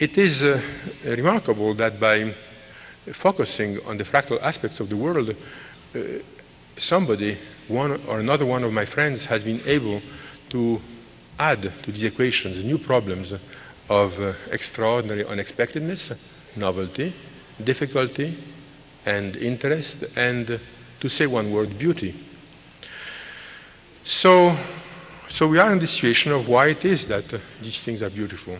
Speaker 2: It is uh, remarkable that by focusing on the fractal aspects of the world, uh, somebody, one or another one of my friends has been able to add to these equations new problems of uh, extraordinary unexpectedness, novelty, difficulty, and interest, and uh, to say one word, beauty. So, so we are in the situation of why it is that uh, these things are beautiful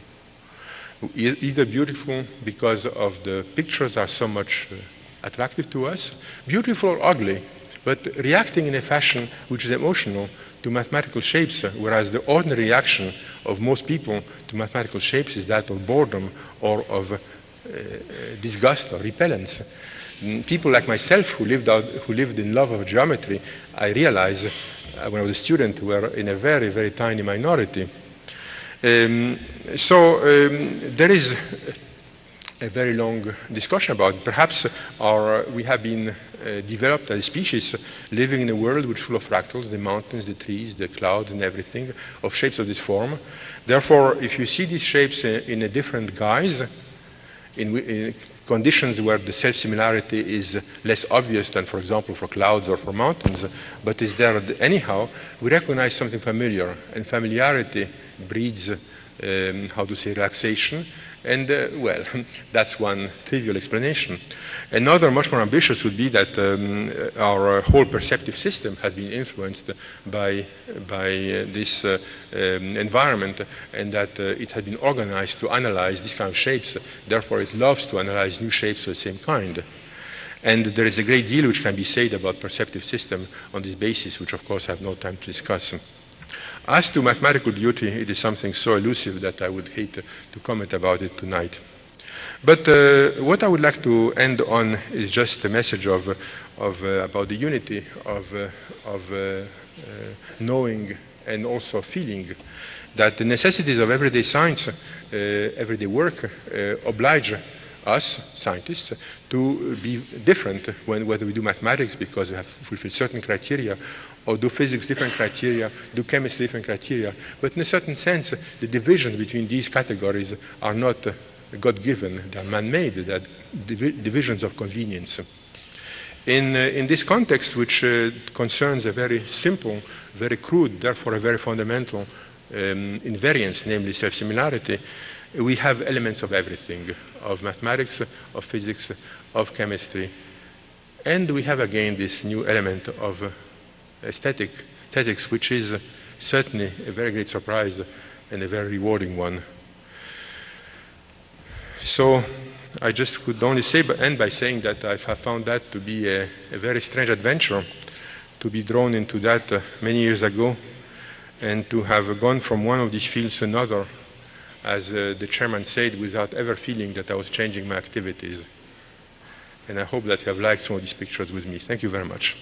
Speaker 2: either beautiful because of the pictures are so much uh, attractive to us, beautiful or ugly, but reacting in a fashion which is emotional to mathematical shapes, uh, whereas the ordinary reaction of most people to mathematical shapes is that of boredom or of uh, disgust or repellence. Mm, people like myself who lived, out, who lived in love of geometry, I realized uh, when I was a student, were in a very, very tiny minority. Um, so um, there is a very long discussion about. Perhaps our, we have been uh, developed as a species living in a world which is full of fractals, the mountains, the trees, the clouds and everything, of shapes of this form. Therefore, if you see these shapes in, in a different guise, in, in, conditions where the self-similarity is less obvious than, for example, for clouds or for mountains, but is there anyhow, we recognize something familiar, and familiarity breeds, um, how to say, relaxation, And uh, well, that's one trivial explanation. Another, much more ambitious, would be that um, our whole perceptive system has been influenced by, by uh, this uh, um, environment and that uh, it has been organized to analyze these kind of shapes. Therefore, it loves to analyze new shapes of the same kind. And there is a great deal which can be said about perceptive system on this basis, which of course I have no time to discuss. As to mathematical beauty, it is something so elusive that I would hate to comment about it tonight. But uh, what I would like to end on is just a message of, of, uh, about the unity of, uh, of uh, uh, knowing and also feeling that the necessities of everyday science, uh, everyday work, oblige us, scientists, to be different when, whether we do mathematics because we have fulfilled certain criteria, or do physics different criteria, do chemistry different criteria. But in a certain sense, the divisions between these categories are not God-given, they are man-made, they are divi divisions of convenience. In, uh, in this context, which uh, concerns a very simple, very crude, therefore a very fundamental um, invariance, namely self-similarity, we have elements of everything, of mathematics, of physics, of chemistry. And we have again this new element of aesthetic, aesthetics, which is certainly a very great surprise and a very rewarding one. So I just could only say, end by saying that I found that to be a, a very strange adventure, to be drawn into that uh, many years ago, and to have gone from one of these fields to another as uh, the chairman said, without ever feeling that I was changing my activities. And I hope that you have liked some of these pictures with me. Thank you very much.